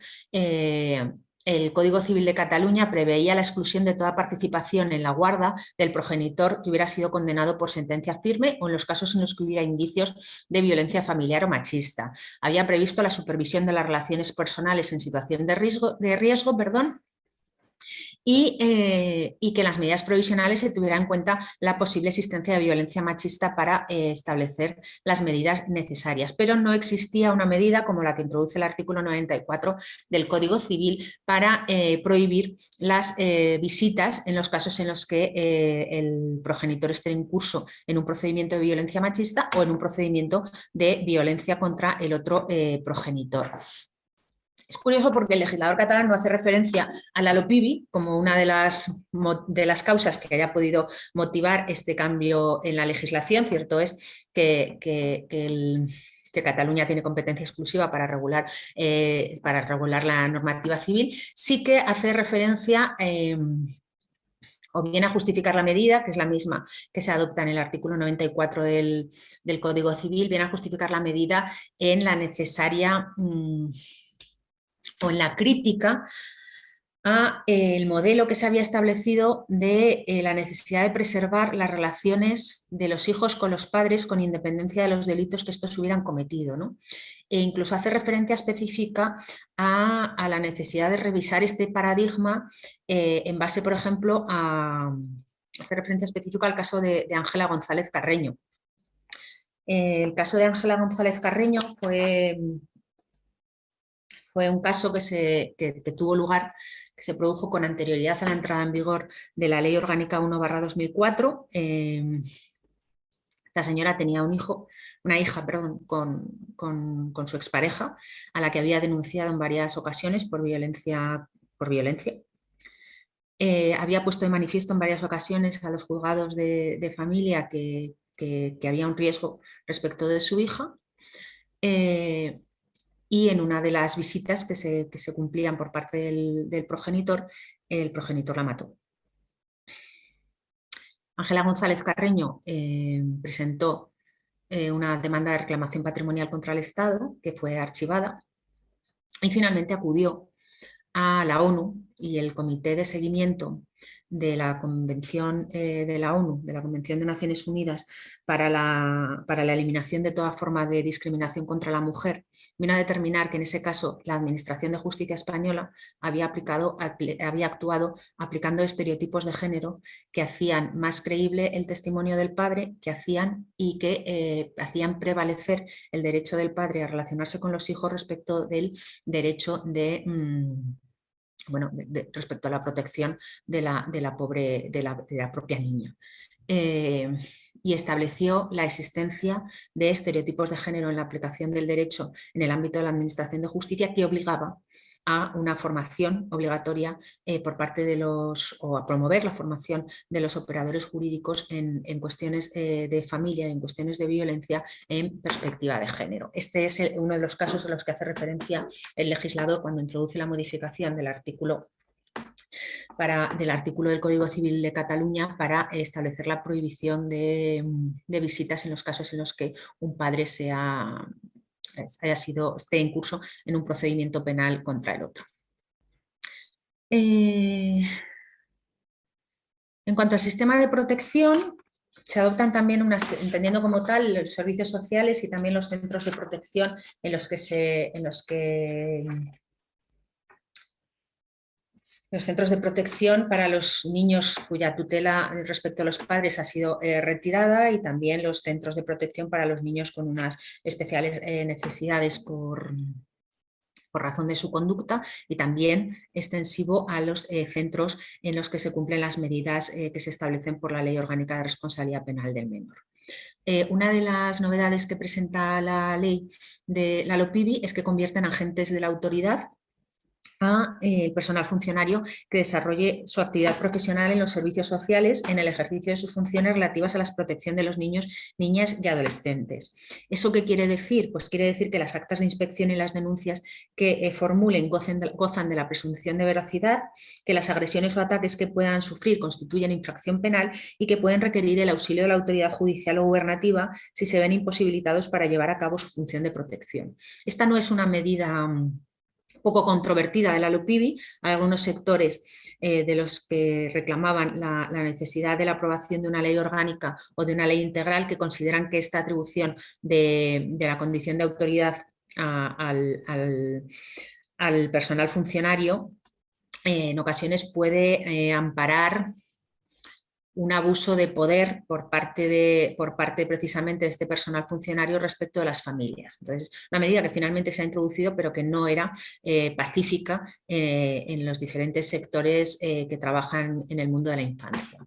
el Código Civil de Cataluña preveía la exclusión de toda participación en la guarda del progenitor que hubiera sido condenado por sentencia firme o en los casos en los que hubiera indicios de violencia familiar o machista. Había previsto la supervisión de las relaciones personales en situación de riesgo, de riesgo perdón, eh, y, que las medidas provisionales se tuviera en cuenta la posible existencia de violencia machista para eh, establecer las medidas necesarias. Pero no existía una medida como la que introduce el artículo 94 del Código Civil para eh, prohibir las visitas en los casos en los que el progenitor esté en curso en un procedimiento de violencia machista o en un procedimiento de violencia contra el otro progenitor. Es curioso porque el legislador catalán no hace referencia a la LOPIBI como una de las, de las causas que haya podido motivar este cambio en la legislación. Cierto es que, Cataluña tiene competencia exclusiva para regular, eh, para regular la normativa civil, sí que hace referencia em, o bien a justificar la medida, que es la misma que se adopta en el artículo 94 del, Código Civil, viene a justificar la medida en la necesaria... Mm, o en la crítica a eh, el modelo que se había establecido de eh, la necesidad de preservar las relaciones de los hijos con los padres con independencia de los delitos que estos hubieran cometido. ¿no? E incluso hace referencia específica a, la necesidad de revisar este paradigma eh, en base, por ejemplo, a hace referencia específica al caso de Ángela González Carreño. el caso de Ángela González Carreño fue fue un caso que, se, tuvo lugar, que se produjo con anterioridad a la entrada en vigor de la Ley Orgánica 1-2004. Em, la señora tenía un hijo, una hija perdón, con, su expareja, a la que había denunciado en varias ocasiones por violencia. Por violencia. Eh, había puesto de manifiesto en varias ocasiones a los juzgados de, familia que, había un riesgo respecto de su hija. Eh, y en una de las visitas que se, cumplían por parte del, progenitor, el progenitor la mató. Ángela González Carreño eh, presentó eh, una demanda de reclamación patrimonial contra el Estado, que fue archivada, y finalmente acudió a la ONU y el Comité de Seguimiento de la Convención eh, de la ONU, de la Convención de Naciones Unidas para la, para la eliminación de toda forma de discriminación contra la mujer, vino a determinar que en ese caso la Administración de Justicia Española había, aplicado, había actuado aplicando estereotipos de género que hacían más creíble el testimonio del padre, que hacían y que eh, hacían prevalecer el derecho del padre a relacionarse con los hijos respecto del derecho de... Mm, bueno, respecto a la protección de la, de la pobre, de la, propia niña. Eh, y estableció la existencia de estereotipos de género en la aplicación del derecho en el ámbito de la administración de justicia que obligaba a una formación obligatoria eh, por parte de los, o a promover la formación de los operadores jurídicos en, cuestiones eh, de familia, en cuestiones de violencia en perspectiva de género. Este es uno de los casos a los que hace referencia el legislador cuando introduce la modificación del artículo del artículo del Código Civil de Cataluña para establecer la prohibición de visitas en los casos en los que un padre sea haya sido, esté en curso en un procedimiento penal contra el otro. Eh, en cuanto al sistema de protección, se adoptan también, unas, entendiendo como tal, los servicios sociales y también los centros de protección en los que, se, en los que los centros de protección para los niños cuya tutela respecto a los padres ha sido eh, retirada y también los centros de protección para los niños con unas especiales eh, necesidades por, por razón de su conducta y también extensivo a los eh, centros en los que se cumplen las medidas que se establecen por la Ley Orgánica de Responsabilidad Penal del Menor. una de las novedades que presenta la ley de la LOPIBI es que convierte en agentes de la autoridad a eh, el personal funcionario que desarrolle su actividad profesional en los servicios sociales en el ejercicio de sus funciones relativas a la protección de los niños, niñas y adolescentes. ¿Eso qué quiere decir? Pues quiere decir que las actas de inspección y las denuncias que eh, formulen gozan de la presunción de veracidad, que las agresiones o ataques que puedan sufrir constituyen infracción penal y que pueden requerir el auxilio de la autoridad judicial o gubernativa si se ven imposibilitados para llevar a cabo su función de protección. Esta no es una medida mm, poco controvertida de la LUPIBI, algunos sectores eh, de los que reclamaban la, necesidad de la aprobación de una ley orgánica o de una ley integral que consideran que esta atribución de, la condición de autoridad al, personal funcionario en ocasiones puede amparar un abuso de poder por parte, de, por parte precisamente de este personal funcionario respecto de las familias. Entonces, una medida que finalmente se ha introducido pero que no era eh, pacífica eh, en los diferentes sectores eh, que trabajan en el mundo de la infancia.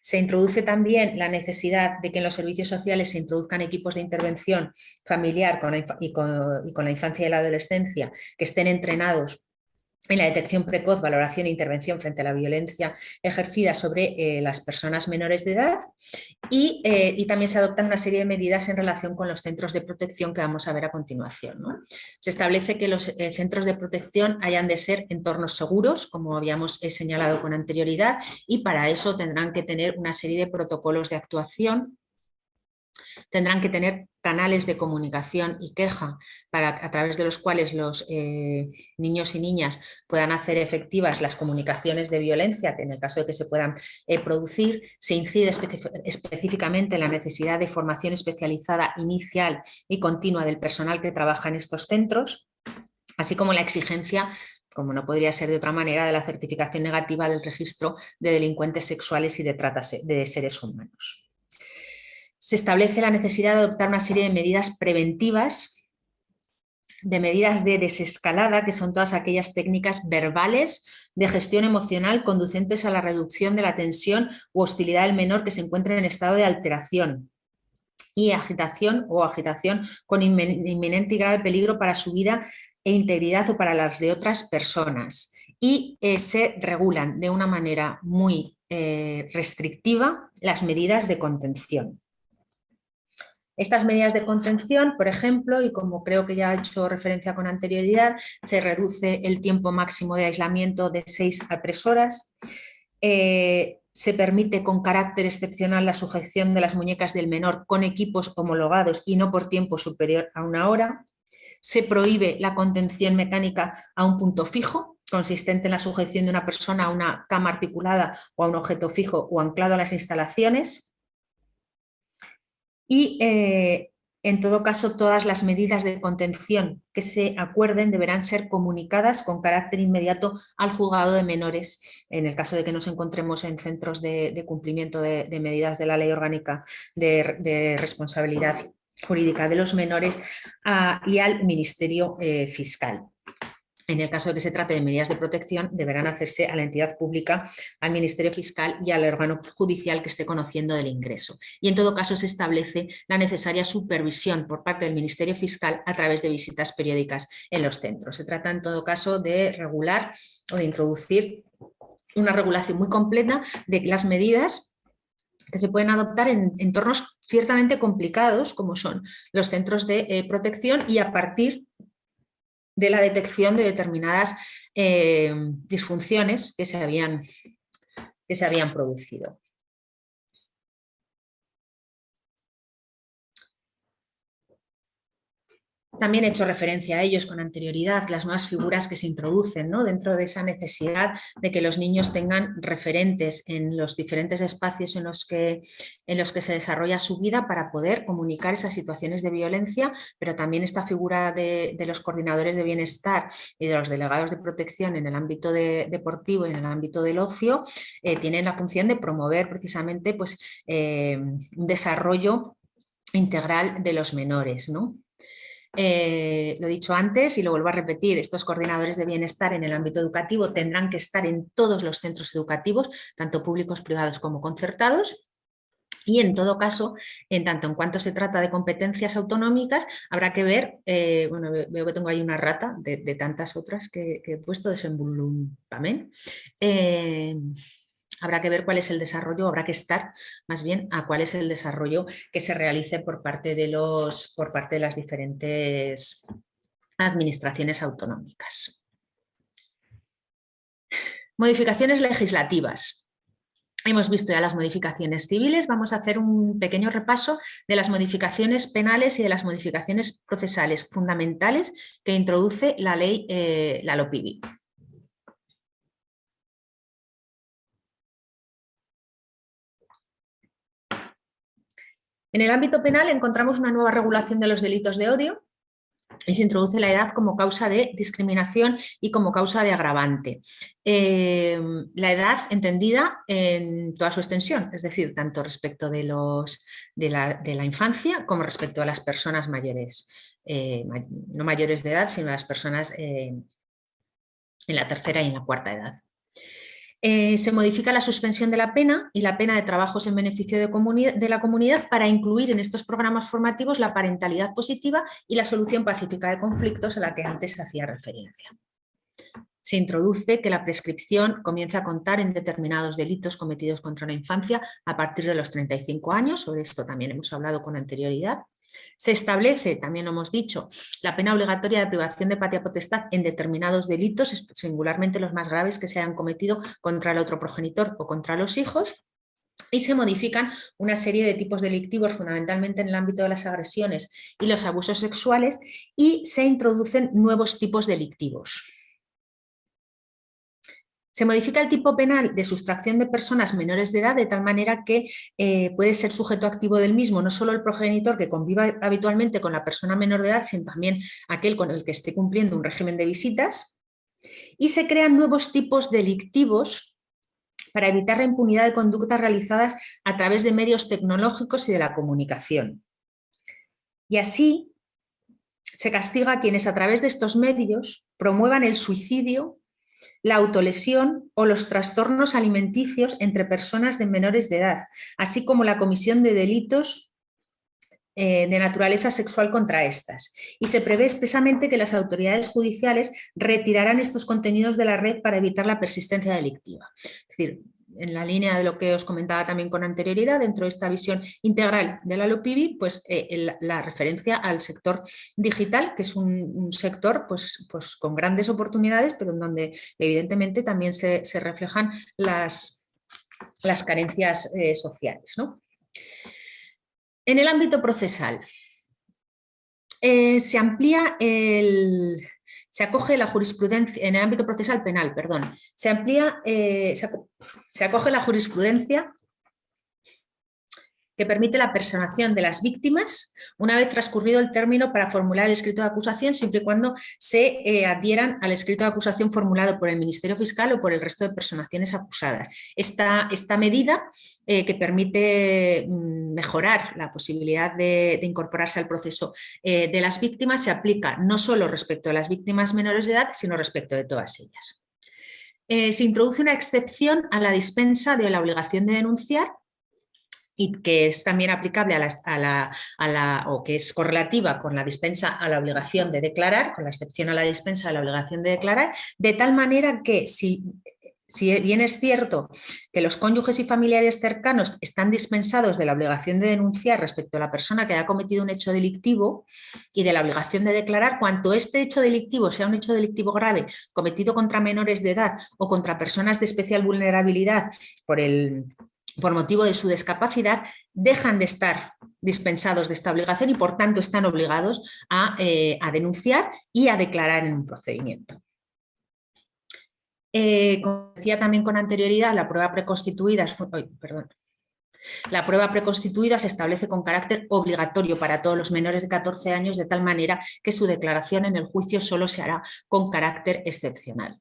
Se introduce también la necesidad de que en los servicios sociales se introduzcan equipos de intervención familiar y con la infancia y la adolescencia que estén entrenados en la detección precoz, valoración e intervención frente a la violencia ejercida sobre eh, las personas menores de edad eh, y, también se adoptan una serie de medidas en relación con los centros de protección que vamos a ver a continuación. Se establece que los eh, centros de protección hayan de ser entornos seguros, como habíamos señalado con anterioridad, y para eso tendrán que tener una serie de protocolos de actuación tendrán que tener canales de comunicación y queja para, a través de los cuales los eh, niños y niñas puedan hacer efectivas las comunicaciones de violencia, que en el caso de que se puedan eh, producir, se incide específicamente en la necesidad de formación especializada inicial y continua del personal que trabaja en estos centros, así como la exigencia como no podría ser de otra manera, de la certificación negativa del registro de delincuentes sexuales y de trata de seres humanos se establece la necesidad de adoptar una serie de medidas preventivas, de medidas de desescalada, que son todas aquellas técnicas verbales de gestión emocional conducentes a la reducción de la tensión u hostilidad del menor que se encuentre en estado de alteración y agitación o agitación con inminente y grave peligro para su vida e integridad o para las de otras personas. Y eh, se regulan de una manera muy eh, restrictiva las medidas de contención. Estas medidas de contención, por ejemplo, y como creo que ya he hecho referencia con anterioridad, se reduce el tiempo máximo de aislamiento de 6 a 3 horas, eh, se permite con carácter excepcional la sujeción de las muñecas del menor con equipos homologados y no por tiempo superior a una hora, se prohíbe la contención mecánica a un punto fijo, consistente en la sujeción de una persona a una cama articulada o a un objeto fijo o anclado a las instalaciones, y eh, en todo caso todas las medidas de contención que se acuerden deberán ser comunicadas con carácter inmediato al juzgado de menores en el caso de que nos encontremos en centros de, cumplimiento de, medidas de la ley orgánica de, responsabilidad jurídica de los menores ah, y al Ministerio eh, Fiscal. En el caso de que se trate de medidas de protección, deberán hacerse a la entidad pública, al Ministerio Fiscal y al órgano judicial que esté conociendo del ingreso. Y en todo caso se establece la necesaria supervisión por parte del Ministerio Fiscal a través de visitas periódicas en los centros. Se trata en todo caso de regular o de introducir una regulación muy completa de las medidas que se pueden adoptar en entornos ciertamente complicados como son los centros de eh, protección y a partir de la detección de determinadas eh, disfunciones que se habían, que se habían producido. También he hecho referencia a ellos con anterioridad, las nuevas figuras que se introducen ¿no? dentro de esa necesidad de que los niños tengan referentes en los diferentes espacios en los, que, en los que se desarrolla su vida para poder comunicar esas situaciones de violencia, pero también esta figura de, los coordinadores de bienestar y de los delegados de protección en el ámbito deportivo y en el ámbito del ocio, eh, tienen la función de promover precisamente pues, eh, un desarrollo integral de los menores. ¿no? Eh, lo he dicho antes y lo vuelvo a repetir, estos coordinadores de bienestar en el ámbito educativo tendrán que estar en todos los centros educativos, tanto públicos, privados como concertados, y en todo caso, en tanto en cuanto se trata de competencias autonómicas, habrá que ver, eh, bueno, veo que tengo ahí una rata de, tantas otras que, he puesto, de también. Eh, habrá que ver cuál es el desarrollo, habrá que estar más bien a cuál es el desarrollo que se realice por parte de, los, por parte de las diferentes administraciones autonómicas. Modificaciones legislativas. Hemos visto ya las modificaciones civiles, vamos a hacer un pequeño repaso de las modificaciones penales y de las modificaciones procesales fundamentales que introduce la ley, eh, la. En el ámbito penal encontramos una nueva regulación de los delitos de odio, y se introduce la edad como causa de discriminación y como causa de agravante. Em, la edad entendida en toda su extensión, es decir, tanto respecto de, los, de, la, infancia como respecto a las personas mayores, eh, no mayores de edad, sino a las personas eh, en la tercera y en la cuarta edad. Eh, se modifica la suspensión de la pena y la pena de trabajos en beneficio de, de, la comunidad para incluir en estos programas formativos la parentalidad positiva y la solución pacífica de conflictos a la que antes hacía referencia. Se introduce que la prescripción comienza a contar en determinados delitos cometidos contra la infancia a partir de los 35 años, sobre esto también hemos hablado con anterioridad, se establece, también lo hemos dicho, la pena obligatoria de privación de patria potestad en determinados delitos, singularmente los más graves que se hayan cometido contra el otro progenitor o contra los hijos, y se modifican una serie de tipos delictivos, fundamentalmente en el ámbito de las agresiones y los abusos sexuales, y se introducen nuevos tipos delictivos. Se modifica el tipo penal de sustracción de personas menores de edad de tal manera que eh, puede ser sujeto activo del mismo no solo el progenitor que conviva habitualmente con la persona menor de edad, sino también aquel con el que esté cumpliendo un régimen de visitas. Y se crean nuevos tipos delictivos para evitar la impunidad de conductas realizadas a través de medios tecnológicos y de la comunicación. Y así se castiga a quienes a través de estos medios promuevan el suicidio la autolesión o los trastornos alimenticios entre personas de menores de edad, así como la comisión de delitos eh, de naturaleza sexual contra estas. Y se prevé expresamente que las autoridades judiciales retirarán estos contenidos de la red para evitar la persistencia delictiva. Es decir, en la línea de lo que os comentaba también con anterioridad, dentro de esta visión integral de la LOPIBI, pues eh, la referencia al sector digital, que es un, sector pues, pues, con grandes oportunidades, pero en donde evidentemente también se, reflejan las, las carencias eh, sociales. En el ámbito procesal, eh, se amplía el, se acoge la jurisprudencia, en el ámbito procesal penal, perdón, se amplía, eh, se, acoge la jurisprudencia que permite la personación de las víctimas una vez transcurrido el término para formular el escrito de acusación, siempre y cuando se eh, adhieran al escrito de acusación formulado por el Ministerio Fiscal o por el resto de personaciones acusadas. Esta, esta medida eh, que permite mm, mejorar la posibilidad de, incorporarse al proceso eh, de las víctimas se aplica no solo respecto a las víctimas menores de edad, sino respecto de todas ellas. se introduce una excepción a la dispensa de la obligación de denunciar y que es también aplicable a la, o que es correlativa con la dispensa a la obligación de declarar, con la excepción a la dispensa de la obligación de declarar, de tal manera que si, si bien es cierto que los cónyuges y familiares cercanos están dispensados de la obligación de denunciar respecto a la persona que haya cometido un hecho delictivo y de la obligación de declarar, cuanto este hecho delictivo sea un hecho delictivo grave cometido contra menores de edad o contra personas de especial vulnerabilidad por el por motivo de su discapacidad, dejan de estar dispensados de esta obligación y por tanto están obligados a, eh, denunciar y a declarar en un procedimiento. Eh, como decía también con anterioridad, la prueba preconstituida, la prueba preconstituida se establece con carácter obligatorio para todos los menores de 14 años de tal manera que su declaración en el juicio solo se hará con carácter excepcional.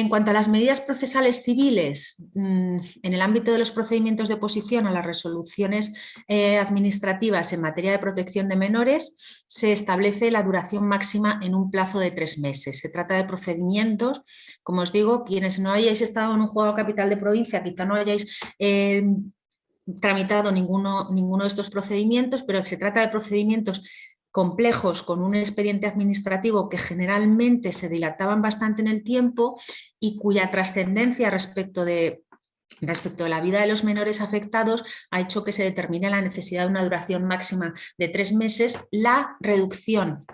En cuanto a las medidas procesales civiles, mm, en el ámbito de los procedimientos de oposición a las resoluciones eh, administrativas en materia de protección de menores, se establece la duración máxima en un plazo de tres meses. Se trata de procedimientos, como os digo, quienes no hayáis estado en un juego capital de provincia, quizá no hayáis eh, tramitado ninguno, ninguno de estos procedimientos, pero se trata de procedimientos complejos con un expediente administrativo que generalmente se dilataban bastante en el tiempo y cuya trascendencia respecto de, respecto de la vida de los menores afectados ha hecho que se determine la necesidad de una duración máxima de tres meses, la reducción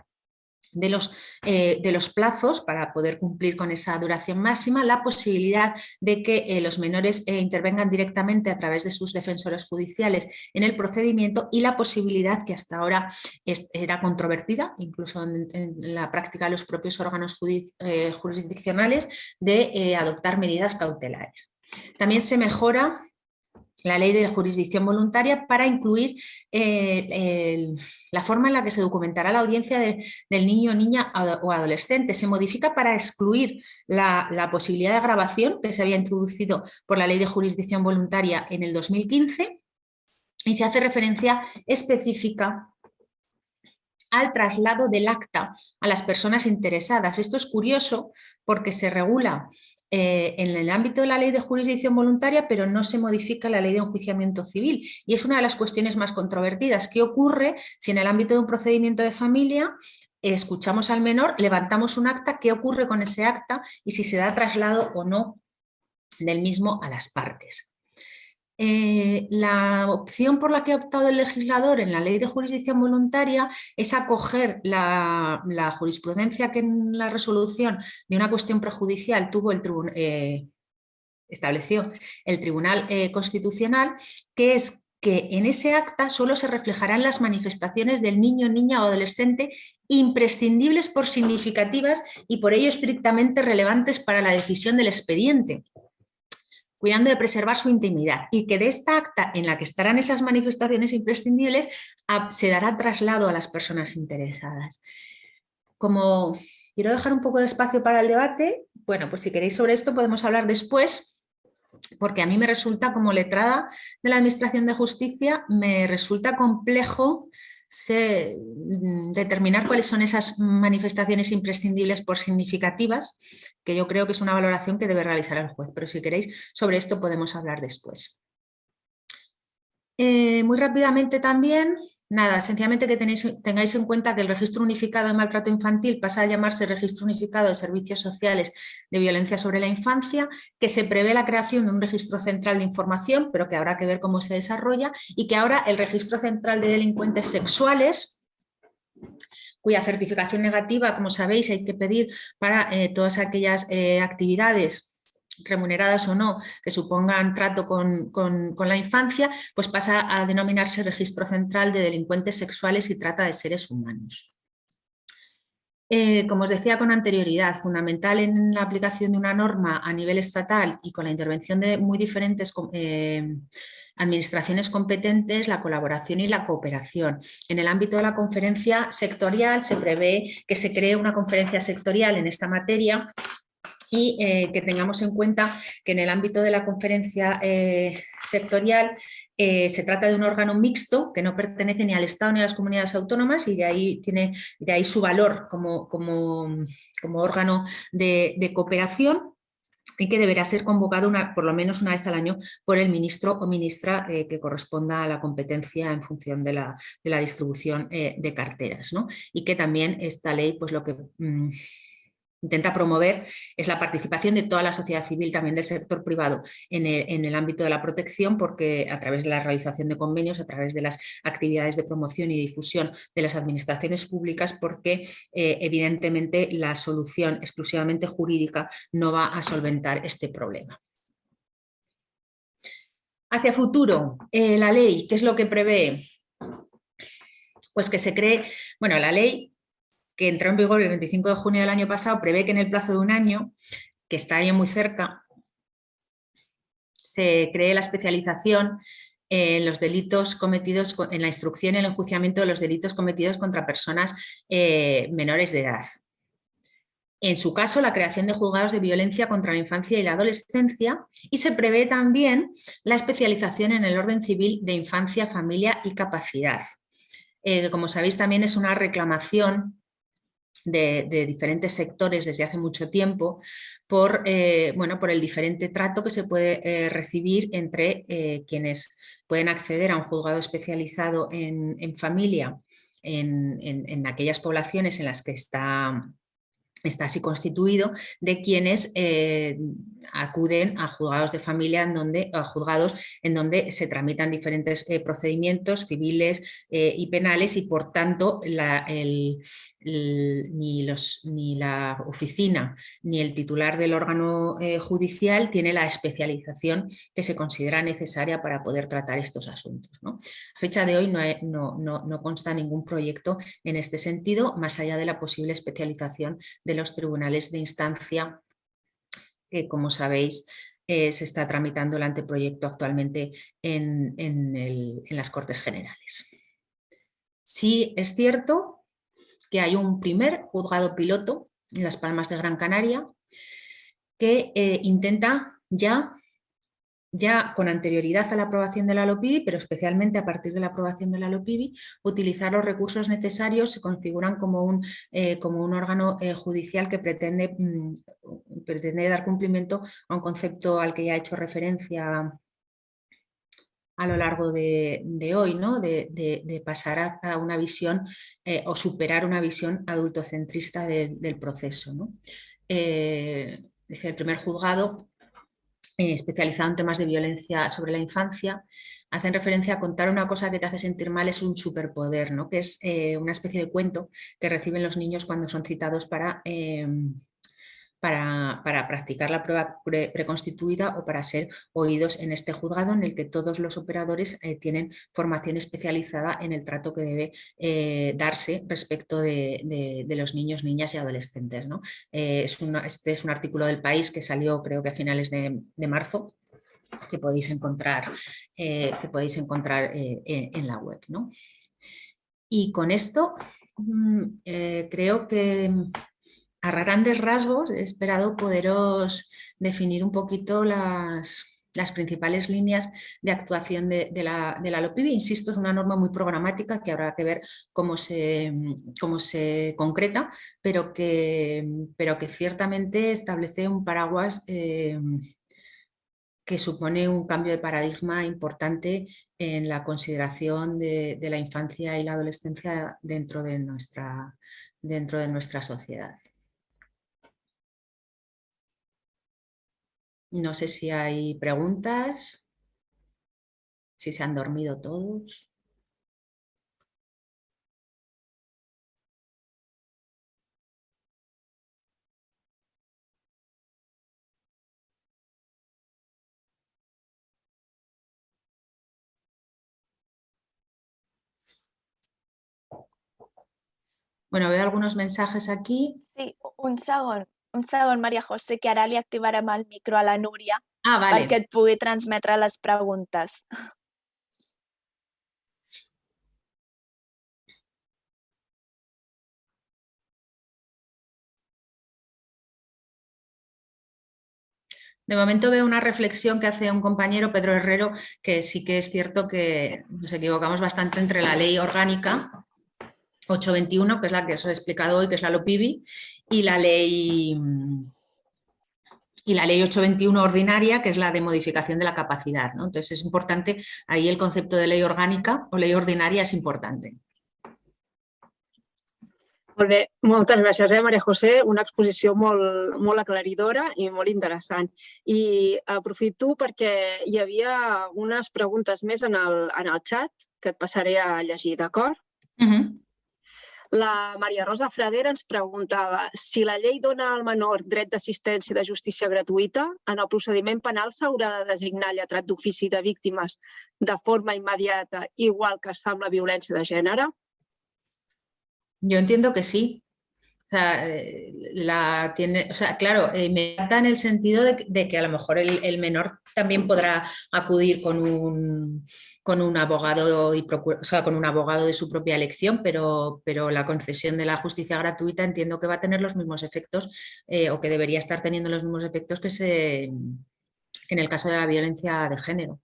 de los, eh, de los plazos para poder cumplir con esa duración máxima, la posibilidad de que eh, los menores eh, intervengan directamente a través de sus defensores judiciales en el procedimiento y la posibilidad que hasta ahora era controvertida, incluso en, la práctica de los propios órganos jurisdiccionales, de adoptar medidas cautelares. También se mejora la ley de jurisdicción voluntaria para incluir eh, la forma en la que se documentará la audiencia del niño, niña o adolescente. Se modifica para excluir la, la, posibilidad de grabación que se había introducido por la ley de jurisdicción voluntaria en el 2015 y se hace referencia específica al traslado del acta a las personas interesadas. Esto es curioso porque se regula eh, en el ámbito de la ley de jurisdicción voluntaria, pero no se modifica la ley de enjuiciamiento civil. Y es una de las cuestiones más controvertidas. ¿Qué ocurre si en el ámbito de un procedimiento de familia escuchamos al menor, levantamos un acta, qué ocurre con ese acta y si se da traslado o no del mismo a las partes? Eh, la opción por la que ha optado el legislador en la ley de jurisdicción voluntaria es acoger la, jurisprudencia que en la resolución de una cuestión prejudicial tuvo el eh, estableció el Tribunal eh, Constitucional, que es que en ese acta solo se reflejarán las manifestaciones del niño, niña o adolescente imprescindibles por significativas y por ello estrictamente relevantes para la decisión del expediente cuidando de preservar su intimidad y que de esta acta en la que estarán esas manifestaciones imprescindibles se dará traslado a las personas interesadas. Como quiero dejar un poco de espacio para el debate, bueno, pues si queréis sobre esto podemos hablar después, porque a mí me resulta como letrada de la Administración de Justicia, me resulta complejo Mm, determinar cuáles son esas manifestaciones imprescindibles por significativas, que yo creo que es una valoración que debe realizar el juez, pero si queréis sobre esto podemos hablar después. Eh, muy rápidamente también, Nada, sencillamente que tengáis en cuenta que el Registro Unificado de Maltrato Infantil pasa a llamarse Registro Unificado de Servicios Sociales de Violencia sobre la Infancia, que se prevé la creación de un registro central de información, pero que habrá que ver cómo se desarrolla, y que ahora el Registro Central de Delincuentes Sexuales, cuya certificación negativa, como sabéis, hay que pedir para eh, todas aquellas eh, actividades remuneradas o no, que supongan trato con, la infancia, pues pasa a denominarse Registro Central de Delincuentes Sexuales y Trata de Seres Humanos. Eh, como os decía con anterioridad, fundamental en la aplicación de una norma a nivel estatal y con la intervención de muy diferentes eh, administraciones competentes, la colaboración y la cooperación. En el ámbito de la conferencia sectorial se prevé que se cree una conferencia sectorial en esta materia y eh, que tengamos en cuenta que en el ámbito de la conferencia eh, sectorial eh, se trata de un órgano mixto que no pertenece ni al Estado ni a las comunidades autónomas y de ahí, tiene, de ahí su valor como, como, órgano de, cooperación y que deberá ser convocado una, por lo menos una vez al año por el ministro o ministra que corresponda a la competencia en función de la, de la distribución de carteras. ¿no? Y que también esta ley pues lo que... Mm, intenta promover es la participación de toda la sociedad civil, también del sector privado, en el, ámbito de la protección, porque a través de la realización de convenios, a través de las actividades de promoción y difusión de las administraciones públicas, porque eh, evidentemente la solución exclusivamente jurídica no va a solventar este problema. Hacia futuro, eh, la ley, ¿qué es lo que prevé? Pues que se cree, bueno, la ley que entró en vigor el 25 de junio del año pasado, prevé que en el plazo de un año, que está ahí muy cerca, se cree la especialización en los delitos cometidos, en la instrucción y el enjuiciamiento de los delitos cometidos contra personas eh, menores de edad. En su caso, la creación de juzgados de violencia contra la infancia y la adolescencia y se prevé también la especialización en el orden civil de infancia, familia y capacidad. Eh, como sabéis, también es una reclamación de, diferentes sectores desde hace mucho tiempo por, eh, bueno, por el diferente trato que se puede eh, recibir entre eh, quienes pueden acceder a un juzgado especializado en, familia en, en, aquellas poblaciones en las que está está así constituido de quienes eh, acuden a juzgados de familia en donde, a juzgados en donde se tramitan diferentes eh, procedimientos civiles eh, y penales y por tanto ni, la oficina ni el titular del órgano judicial tiene la especialización que se considera necesaria para poder tratar estos asuntos. A fecha de hoy no, no, consta ningún proyecto en este sentido, más allá de la posible especialización de los tribunales de instancia que, como sabéis, eh, se está tramitando el anteproyecto actualmente en, en las Cortes Generales. Sí es cierto que hay un primer juzgado piloto en Las Palmas de Gran Canaria que eh, intenta ya, ya con anterioridad a la aprobación de la LOPIBI, pero especialmente a partir de la aprobación de la LOPIBI, utilizar los recursos necesarios, se configuran como un, eh, como un órgano eh, judicial que pretende, mm, pretende dar cumplimiento a un concepto al que ya he hecho referencia a lo largo de, hoy, ¿no? de, pasar a, una visión o superar una visión adultocentrista del proceso. ¿no? el primer juzgado eh, especializado en temas de violencia sobre la infancia, hacen referencia a contar una cosa que te hace sentir mal es un superpoder, ¿no? que es eh, una especie de cuento que reciben los niños cuando son citados para para, practicar la prueba preconstituida o para ser oídos en este juzgado en el que todos los operadores eh, tienen formación especializada en el trato que debe eh, darse respecto de, los niños, niñas y adolescentes. Eh, es este es un artículo del país que salió creo que a finales de, marzo que podéis encontrar, que podéis encontrar en, la web. Y con esto mm, creo que a grandes rasgos he esperado poderos definir un poquito las, principales líneas de actuación de, la, de la LOPIBI. Insisto, es una norma muy programática que habrá que ver cómo se, concreta, pero que, ciertamente establece un paraguas eh, que supone un cambio de paradigma importante en la consideración de, la infancia y la adolescencia dentro de nuestra sociedad. No sé si hay preguntas, si se han dormido todos. Bueno, veo algunos mensajes aquí. Sí, un segundo. Un segon, Maria José, que ara li activarem el micro a la Núria ah, vale. perquè et pugui transmetre les preguntes. De momento veo una reflexión que hace un compañero, Pedro Herrero, que sí que es cierto que nos equivocamos bastante entre la ley orgánica 821, que es la que os he explicado hoy, que es la LOPIBI, y la ley y la ley 821 ordinaria, que es la de modificación de la capacidad. ¿no? Entonces es importante, ahí el concepto de ley orgànica o ley ordinaria és important. Molt bé, moltes gràcies, eh, Maria José. Una exposició molt, molt aclaridora i molt interessant. I aprofito perquè hi havia unes preguntes més en el, en el xat que et passaré a llegir, d'acord? Uh -huh. La Maria Rosa Fradera ens preguntava si la llei dona al menor dret d'assistència de justícia gratuïta, en el procediment penal s'haurà de designar lletrat d'ofici de víctimes de forma immediata, igual que es fa amb la violència de gènere? Jo entiendo que sí. O sea, eh, la tiene, o sea, claro, eh, me da en el sentido de, que a lo mejor el, menor también podrá acudir con un, con un abogado y o sea, con un abogado de su propia elección, pero, pero la concesión de la justicia gratuita entiendo que va a tener los mismos efectos eh, o que debería estar teniendo los mismos efectos que, se, en el caso de la violencia de género.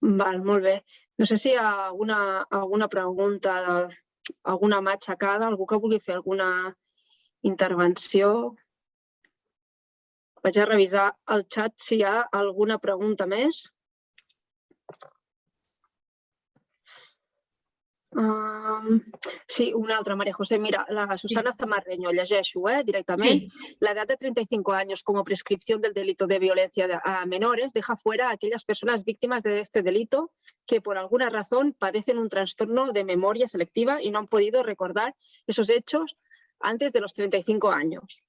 Vale, No sé si alguna, alguna pregunta alguna mà aixecada, algú que vulgui fer alguna intervenció. Vaig a revisar el xat si hi ha alguna pregunta més. Um, sí, una altra, María José. Mira, la Susana Zamarreño, llegeixo eh, directamente. La edad de 35 años como prescripción del delito de violencia a menores deja fuera a aquellas personas víctimas de este delito que por alguna razón padecen un trastorno de memoria selectiva y no han podido recordar esos hechos antes de los 35 años.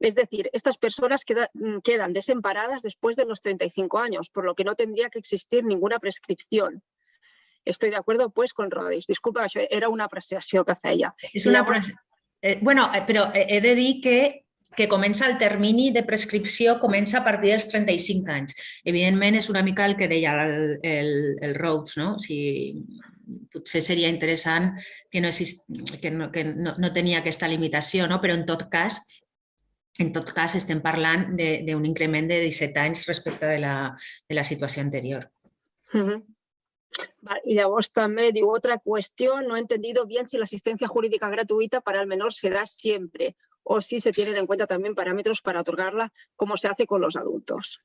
Es decir, estas personas quedan desemparadas después de los 35 años, por lo que no tendría que existir ninguna prescripción. Estoy de acuerdo pues con Rodis. Disculpa, era una apreciació que feia. És una eh, bueno, eh, però he de dir que que comença el termini de prescripció comença a partir dels 35 anys. Evidentment és una mica el que deia el, el, el Rhodes, no? O sigui, potser seria interessant que no, exist, que no, que no, no tenia aquesta limitació, no? però en tot cas en tot cas estem parlant d'un increment de 17 anys respecte de la, de la situació anterior. Uh Y llavors también digo otra cuestión, no he entendido bien si la asistencia jurídica gratuita para el menor se da siempre o si se tienen en cuenta también parámetros para otorgarla como se hace con los adultos.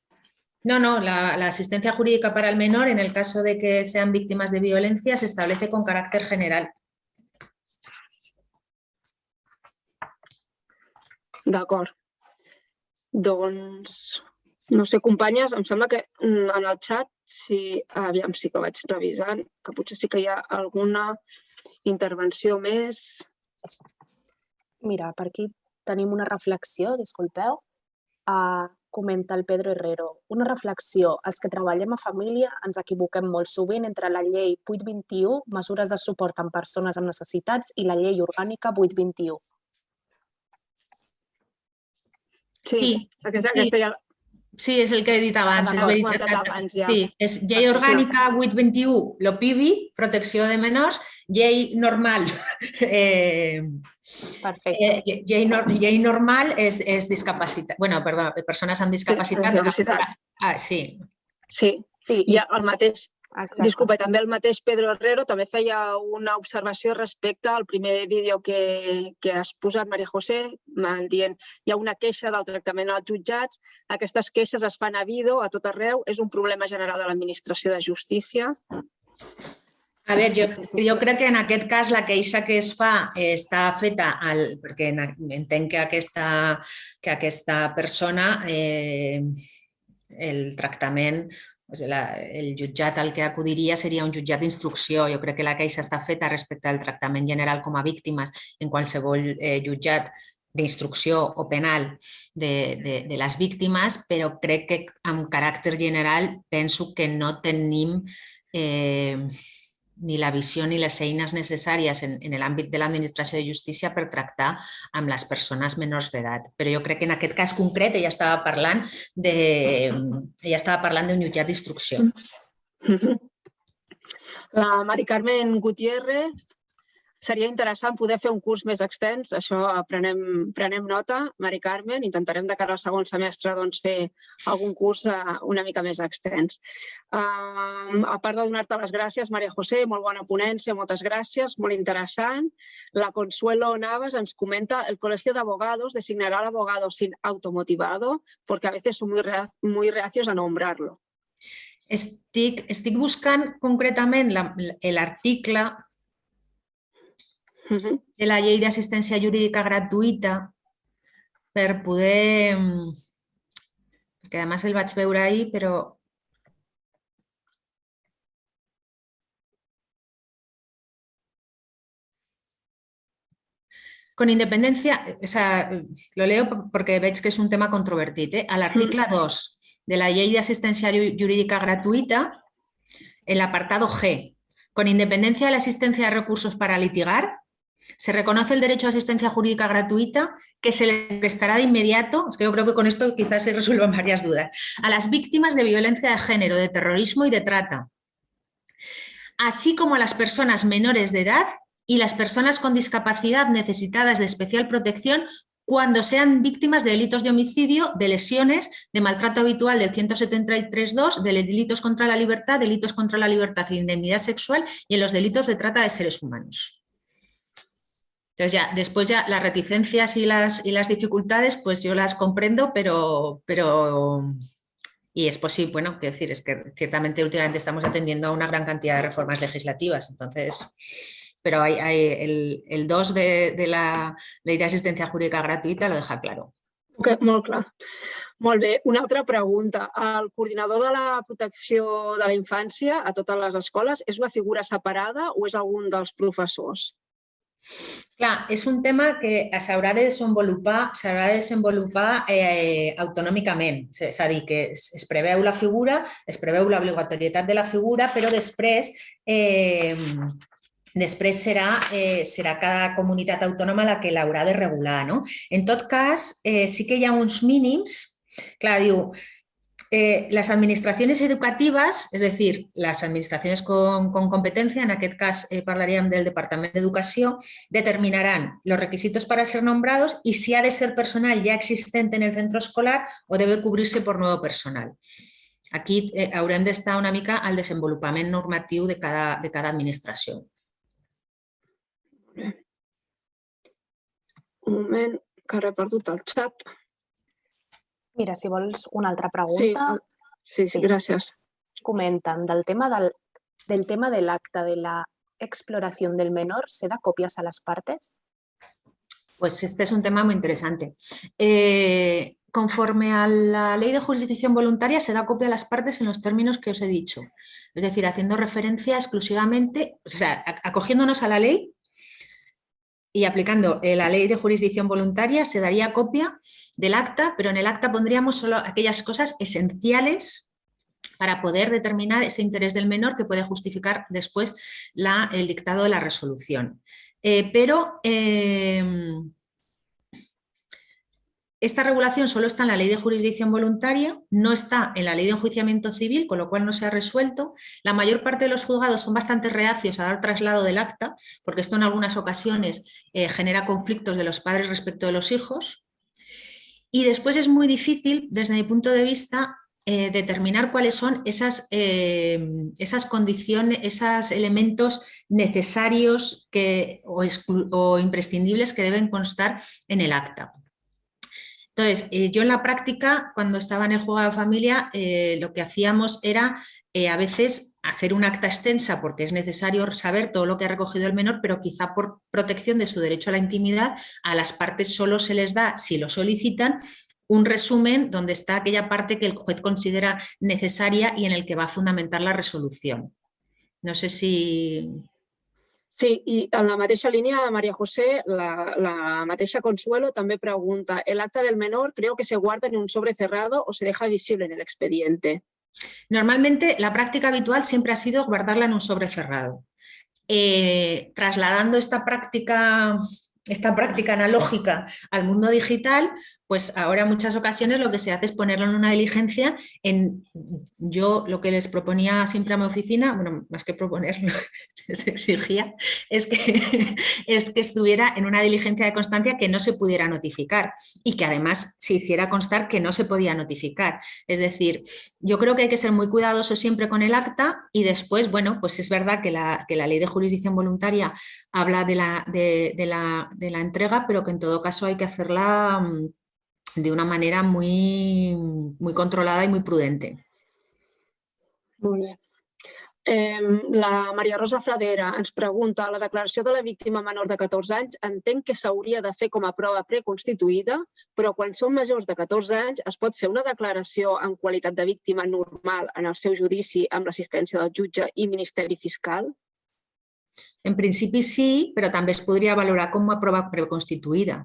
No, no, la, asistencia jurídica para el menor, en el caso de que sean víctimas de violencia, se establece con carácter general. D'acord. Doncs, no sé, companyes, em sembla que mm, en el chat sí, aviam, sí que vaig revisant, que potser sí que hi ha alguna intervenció més. Mira, per aquí tenim una reflexió, disculpeu. Uh, comenta el Pedro Herrero. Una reflexió. Els que treballem a família ens equivoquem molt sovint entre la llei 821, mesures de suport en persones amb necessitats, i la llei orgànica 821. Sí, sí, aquesta, sí. aquesta ja, Sí, és el que he dit abans. És veritat. Abans, ja. Sí, és llei orgànica 821, l'OPIBI, protecció de menors, llei normal. <laughs> Eh, Perfecte. Eh, llei, no, llei normal és, és discapacitat. bueno, perdó, persones amb discapacitat. Sí, discapacitat. Ah, sí. Sí, sí, i el mateix Exacte. Disculpa, també el mateix Pedro Herrero també feia una observació respecte al primer vídeo que, que has posat, Maria José, dient hi ha una queixa del tractament als jutjats, aquestes queixes es fan a vido a tot arreu, és un problema general de l'administració de justícia. A veure, jo, jo crec que en aquest cas la queixa que es fa eh, està feta, al, perquè entenc que aquesta, que aquesta persona eh, el tractament el jutjat al que acudiria seria un jutjat d'instrucció. Jo crec que la queixa està feta respecte al tractament general com a víctimes en qualsevol eh, jutjat d'instrucció o penal de, de, de les víctimes, però crec que amb caràcter general penso que no tenim eh, ni la visió ni les eines necessàries en, en l'àmbit de l'administració de justícia per tractar amb les persones menors d'edat. Però jo crec que en aquest cas concret ella estava parlant de, ella estava parlant d'un jutjat d'instrucció. La Mari Carmen Gutiérrez seria interessant poder fer un curs més extens, això prenem, prenem nota, Mari Carmen, intentarem de cara al segon semestre doncs, fer algun curs uh, una mica més extens. Uh, a part de donar-te les gràcies, Maria José, molt bona ponència, moltes gràcies, molt interessant. La Consuelo Navas ens comenta el Colegio de Abogados designará sin automotivado porque a veces son muy, reacios a nombrarlo. Estic, estic buscant concretament l'article de la llei d'assistència jurídica gratuïta per poder... Perquè a més el vaig veure ahir, però... Con independencia, o sea, lo leo porque veig que és un tema controvertit. Eh? A l'article 2 de la llei d'assistència jurídica gratuïta, el apartado G, con independencia de la asistencia de recursos para litigar, Se reconoce el derecho a asistencia jurídica gratuita que se le prestará de inmediato, es que yo creo que con esto quizás se resuelvan varias dudas, a las víctimas de violencia de género, de terrorismo y de trata, así como a las personas menores de edad y las personas con discapacidad necesitadas de especial protección cuando sean víctimas de delitos de homicidio, de lesiones, de maltrato habitual del 173.2, de delitos contra la libertad, delitos contra la libertad e indemnidad sexual y en los delitos de trata de seres humanos. Entonces ya, después ya las reticencias y las, y las dificultades, pues yo las comprendo, pero, pero y es posible, bueno, quiero decir, es que ciertamente últimamente estamos atendiendo a una gran cantidad de reformas legislativas, entonces, pero hay, el, el 2 de, de la Ley de Asistencia Jurídica Gratuita lo deja claro. Ok, molt clar. Molt. Una altra pregunta. El coordinador de la protecció de la infància a totes les escoles és una figura separada o és algun dels professors? Clar, és un tema que s'haurà de desenvolupar, s'haurà de desenvolupar eh, autonòmicament, és a dir, que es, es preveu la figura, es preveu l'obligatorietat de la figura, però després eh, Després serà, eh, serà cada comunitat autònoma la que l'haurà de regular. No? En tot cas, eh, sí que hi ha uns mínims. Clar, diu, eh, las administraciones educativas, es decir, las administraciones con, con competencia, en aquest cas eh, parlaríem del Departament d'Educació, determinaran los requisitos para ser nombrados y si ha de ser personal ya existente en el centro escolar o debe cubrirse por nuevo personal. Aquí eh, haurem d'estar una mica al desenvolupament normatiu de cada, de cada administració. Un moment, que el xat. Mira, si vols una altra pregunta, sí, sí, Sí. gràcies. comenten del tema del, del tema del acta de la exploración del menor, ¿se da copias a las partes? Pues este es un tema muy interesante. Eh, conforme a la ley de jurisdicción voluntaria se da copia a las partes en los términos que os he dicho. Es decir, haciendo referencia exclusivamente, o sea, a- acogiéndonos a la ley y aplicando eh, la ley de jurisdicción voluntaria se daría copia del acta, pero en el acta pondríamos solo aquellas cosas esenciales para poder determinar ese interés del menor que puede justificar después el dictado de la resolución. Eh, pero em, esta regulación solo está en la ley de jurisdicción voluntaria, no está en la ley de enjuiciamiento civil, con lo cual no se ha resuelto. La mayor parte de los juzgados son bastante reacios a dar traslado del acta, porque esto en algunas ocasiones eh, genera conflictos de los padres respecto de los hijos. Y después es muy difícil, desde mi punto de vista, eh, determinar cuáles son esas, eh, esas condiciones, esos elementos necesarios que, o, imprescindibles que deben constar en el acta. Entonces, eh, yo en la práctica, cuando estaba en el juego de familia, eh, lo que hacíamos era eh, a veces hacer un acta extensa porque es necesario saber todo lo que ha recogido el menor, pero quizá por protección de su derecho a la intimidad, a las partes solo se les da, si lo solicitan, un resumen donde está aquella parte que el juez considera necesaria y en el que va a fundamentar la resolución. No sé si... Sí, i en la mateixa línia, María José, la, la mateixa Consuelo també pregunta, ¿el acta del menor creo que se guarda en un sobre cerrado o se deja visible en el expediente? Normalmente la práctica habitual siempre ha sido guardarla en un sobre cerrado. Eh, trasladando esta práctica, esta práctica analógica al mundo digital, pues ahora en muchas ocasiones lo que se hace es ponerlo en una diligencia. En, yo lo que les proponía siempre a mi oficina, bueno, más que proponerlo, <laughs> les exigía, es que, <laughs> es que estuviera en una diligencia de constancia que no se pudiera notificar y que además se hiciera constar que no se podía notificar. Es decir, yo creo que hay que ser muy cuidadoso siempre con el acta y después, bueno, pues es verdad que la, que la ley de jurisdicción voluntaria habla de la, de, la, de la entrega, pero que en todo caso hay que hacerla mm, de una manera muy, muy controlada y muy prudente. Molt bé. Eh, la Maria Rosa Fradera ens pregunta, la declaració de la víctima menor de 14 anys entenc que s'hauria de fer com a prova preconstituïda, però quan són majors de 14 anys es pot fer una declaració en qualitat de víctima normal en el seu judici amb l'assistència del jutge i Ministeri Fiscal? En principi sí, però també es podria valorar com a prova preconstituïda.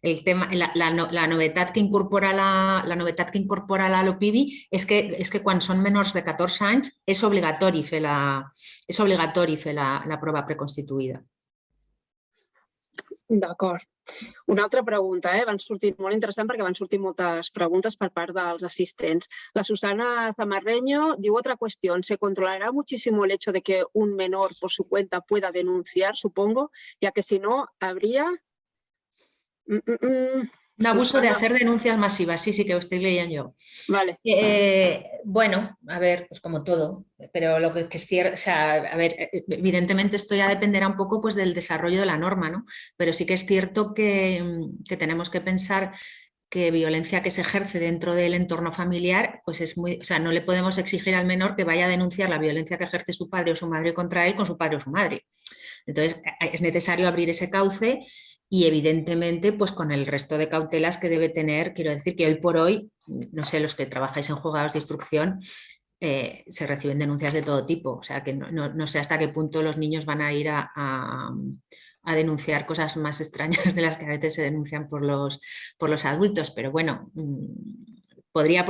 El tema, la, la, la novetat que incorpora la, la novetat que incorpora la LOPIBI és que, és que quan són menors de 14 anys és obligatori fer la, és obligatori fer la, la prova preconstituïda. D'acord. Una altra pregunta, eh? van sortir molt interessant perquè van sortir moltes preguntes per part dels assistents. La Susana Zamarreño diu otra cuestión. ¿Se controlará muchísimo el hecho de que un menor por su cuenta pueda denunciar, supongo? Ya que si no, habría... Mm, mm, mm. Un abuso de hacer denuncias masivas, sí, sí, que lo estoy leyendo yo. Vale. Eh, bueno, a ver, pues como todo, pero lo que, que es cierto, o sea, a ver, eh, evidentemente esto ya dependerá un poco pues del desarrollo de la norma, ¿no? Pero sí que es cierto que, que tenemos que pensar que violencia que se ejerce dentro del entorno familiar, pues es muy, o sea, no le podemos exigir al menor que vaya a denunciar la violencia que ejerce su padre o su madre contra él con su padre o su madre. Entonces, es necesario abrir ese cauce y evidentemente pues con el resto de cautelas que debe tener, quiero decir que hoy por hoy, no sé, los que trabajáis en juzgados de instrucción, eh, se reciben denuncias de todo tipo, o sea que no, no- no sé hasta qué punto los niños van a ir a, a- denunciar cosas más extrañas de las que a veces se denuncian por los, por los adultos, pero bueno, mm, podría,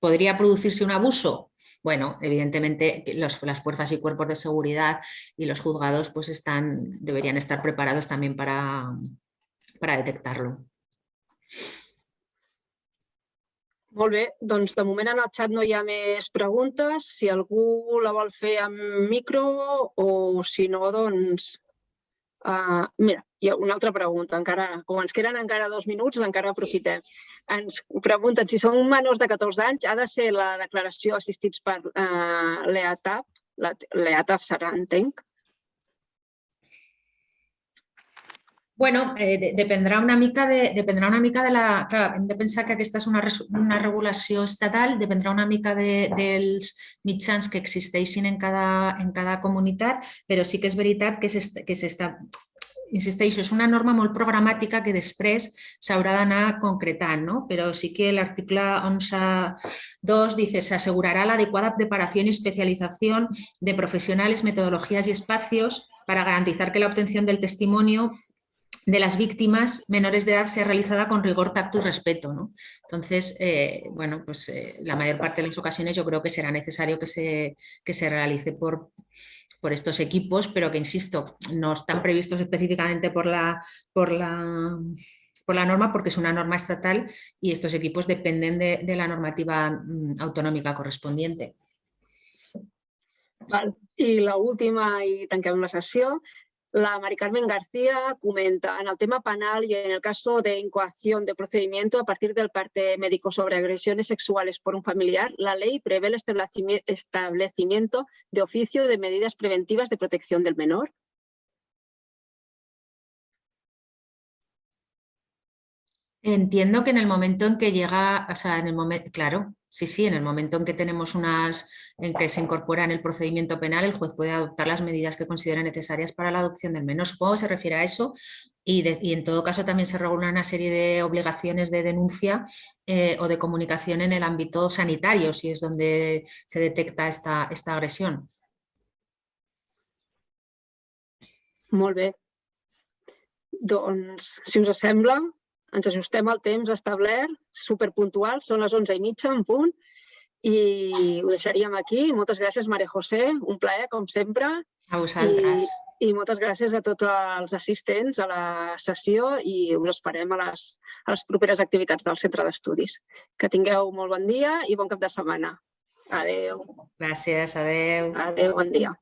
podría producirse un abuso, bueno, evidentemente los, las fuerzas y cuerpos de seguridad y los juzgados pues están, deberían estar preparados también para, para detectarlo. Molt bé, doncs de moment en el xat no hi ha més preguntes. Si algú la vol fer amb micro o si no, doncs... Uh, mira, hi ha una altra pregunta, encara, com ens queden encara dos minuts, encara aprofitem. Ens pregunten si són menors de 14 anys, ha de ser la declaració assistits per uh, l'EATAP, l'EATAP serà, entenc, Bueno, eh, una mica de, una mica de la... Clar, hem de pensar que aquesta és una, una regulació estatal, dependrà una mica de, dels mitjans que existeixin en cada, en cada comunitat, però sí que és veritat que s'està insisteixo, és una norma molt programàtica que després s'haurà d'anar concretant, ¿no? però sí que l'article 11.2 dice se asegurará la adecuada preparación y especialización de profesionales, metodologías y espacios para garantizar que la obtención del testimonio de las víctimas menores de edad sea realizada con rigor, tacto y respeto. ¿no? Entonces, eh, bueno, pues eh, la mayor parte de las ocasiones yo creo que será necesario que se, que se realice por, por estos equipos, pero que, insisto, no están previstos específicamente por la, por la, por la norma porque es una norma estatal y estos equipos dependen de, la normativa mm, autonómica correspondiente. Val. I l'última, i tanquem la sessió, La Mari Carmen García comenta, en el tema penal y en el caso de incoación de procedimiento a partir del parte médico sobre agresiones sexuales por un familiar, la ley prevé el establecimiento de oficio de medidas preventivas de protección del menor. Entiendo que en el momento en que llega, o sea, en el momento, claro, Sí, sí, en el momento en que tenemos unas, en que se incorpora en el procedimiento penal, el juez puede adoptar las medidas que considere necesarias para la adopción del menor. Supongo que se refiere a eso y, en todo caso también se regula una serie de obligaciones de denuncia eh, o de comunicación en el ámbito sanitario, si es donde se detecta esta, esta agresión. Molt bé. Doncs, si us sembla, ens ajustem al temps establert, superpuntual, són les 11 i mitja en punt, i ho deixaríem aquí. Moltes gràcies, Maria José, un plaer, com sempre. A vosaltres. I, i moltes gràcies a tots els assistents a la sessió i us esperem a les, a les properes activitats del Centre d'Estudis. Que tingueu molt bon dia i bon cap de setmana. Adeu. Gràcies, adeu. Adeu, bon dia.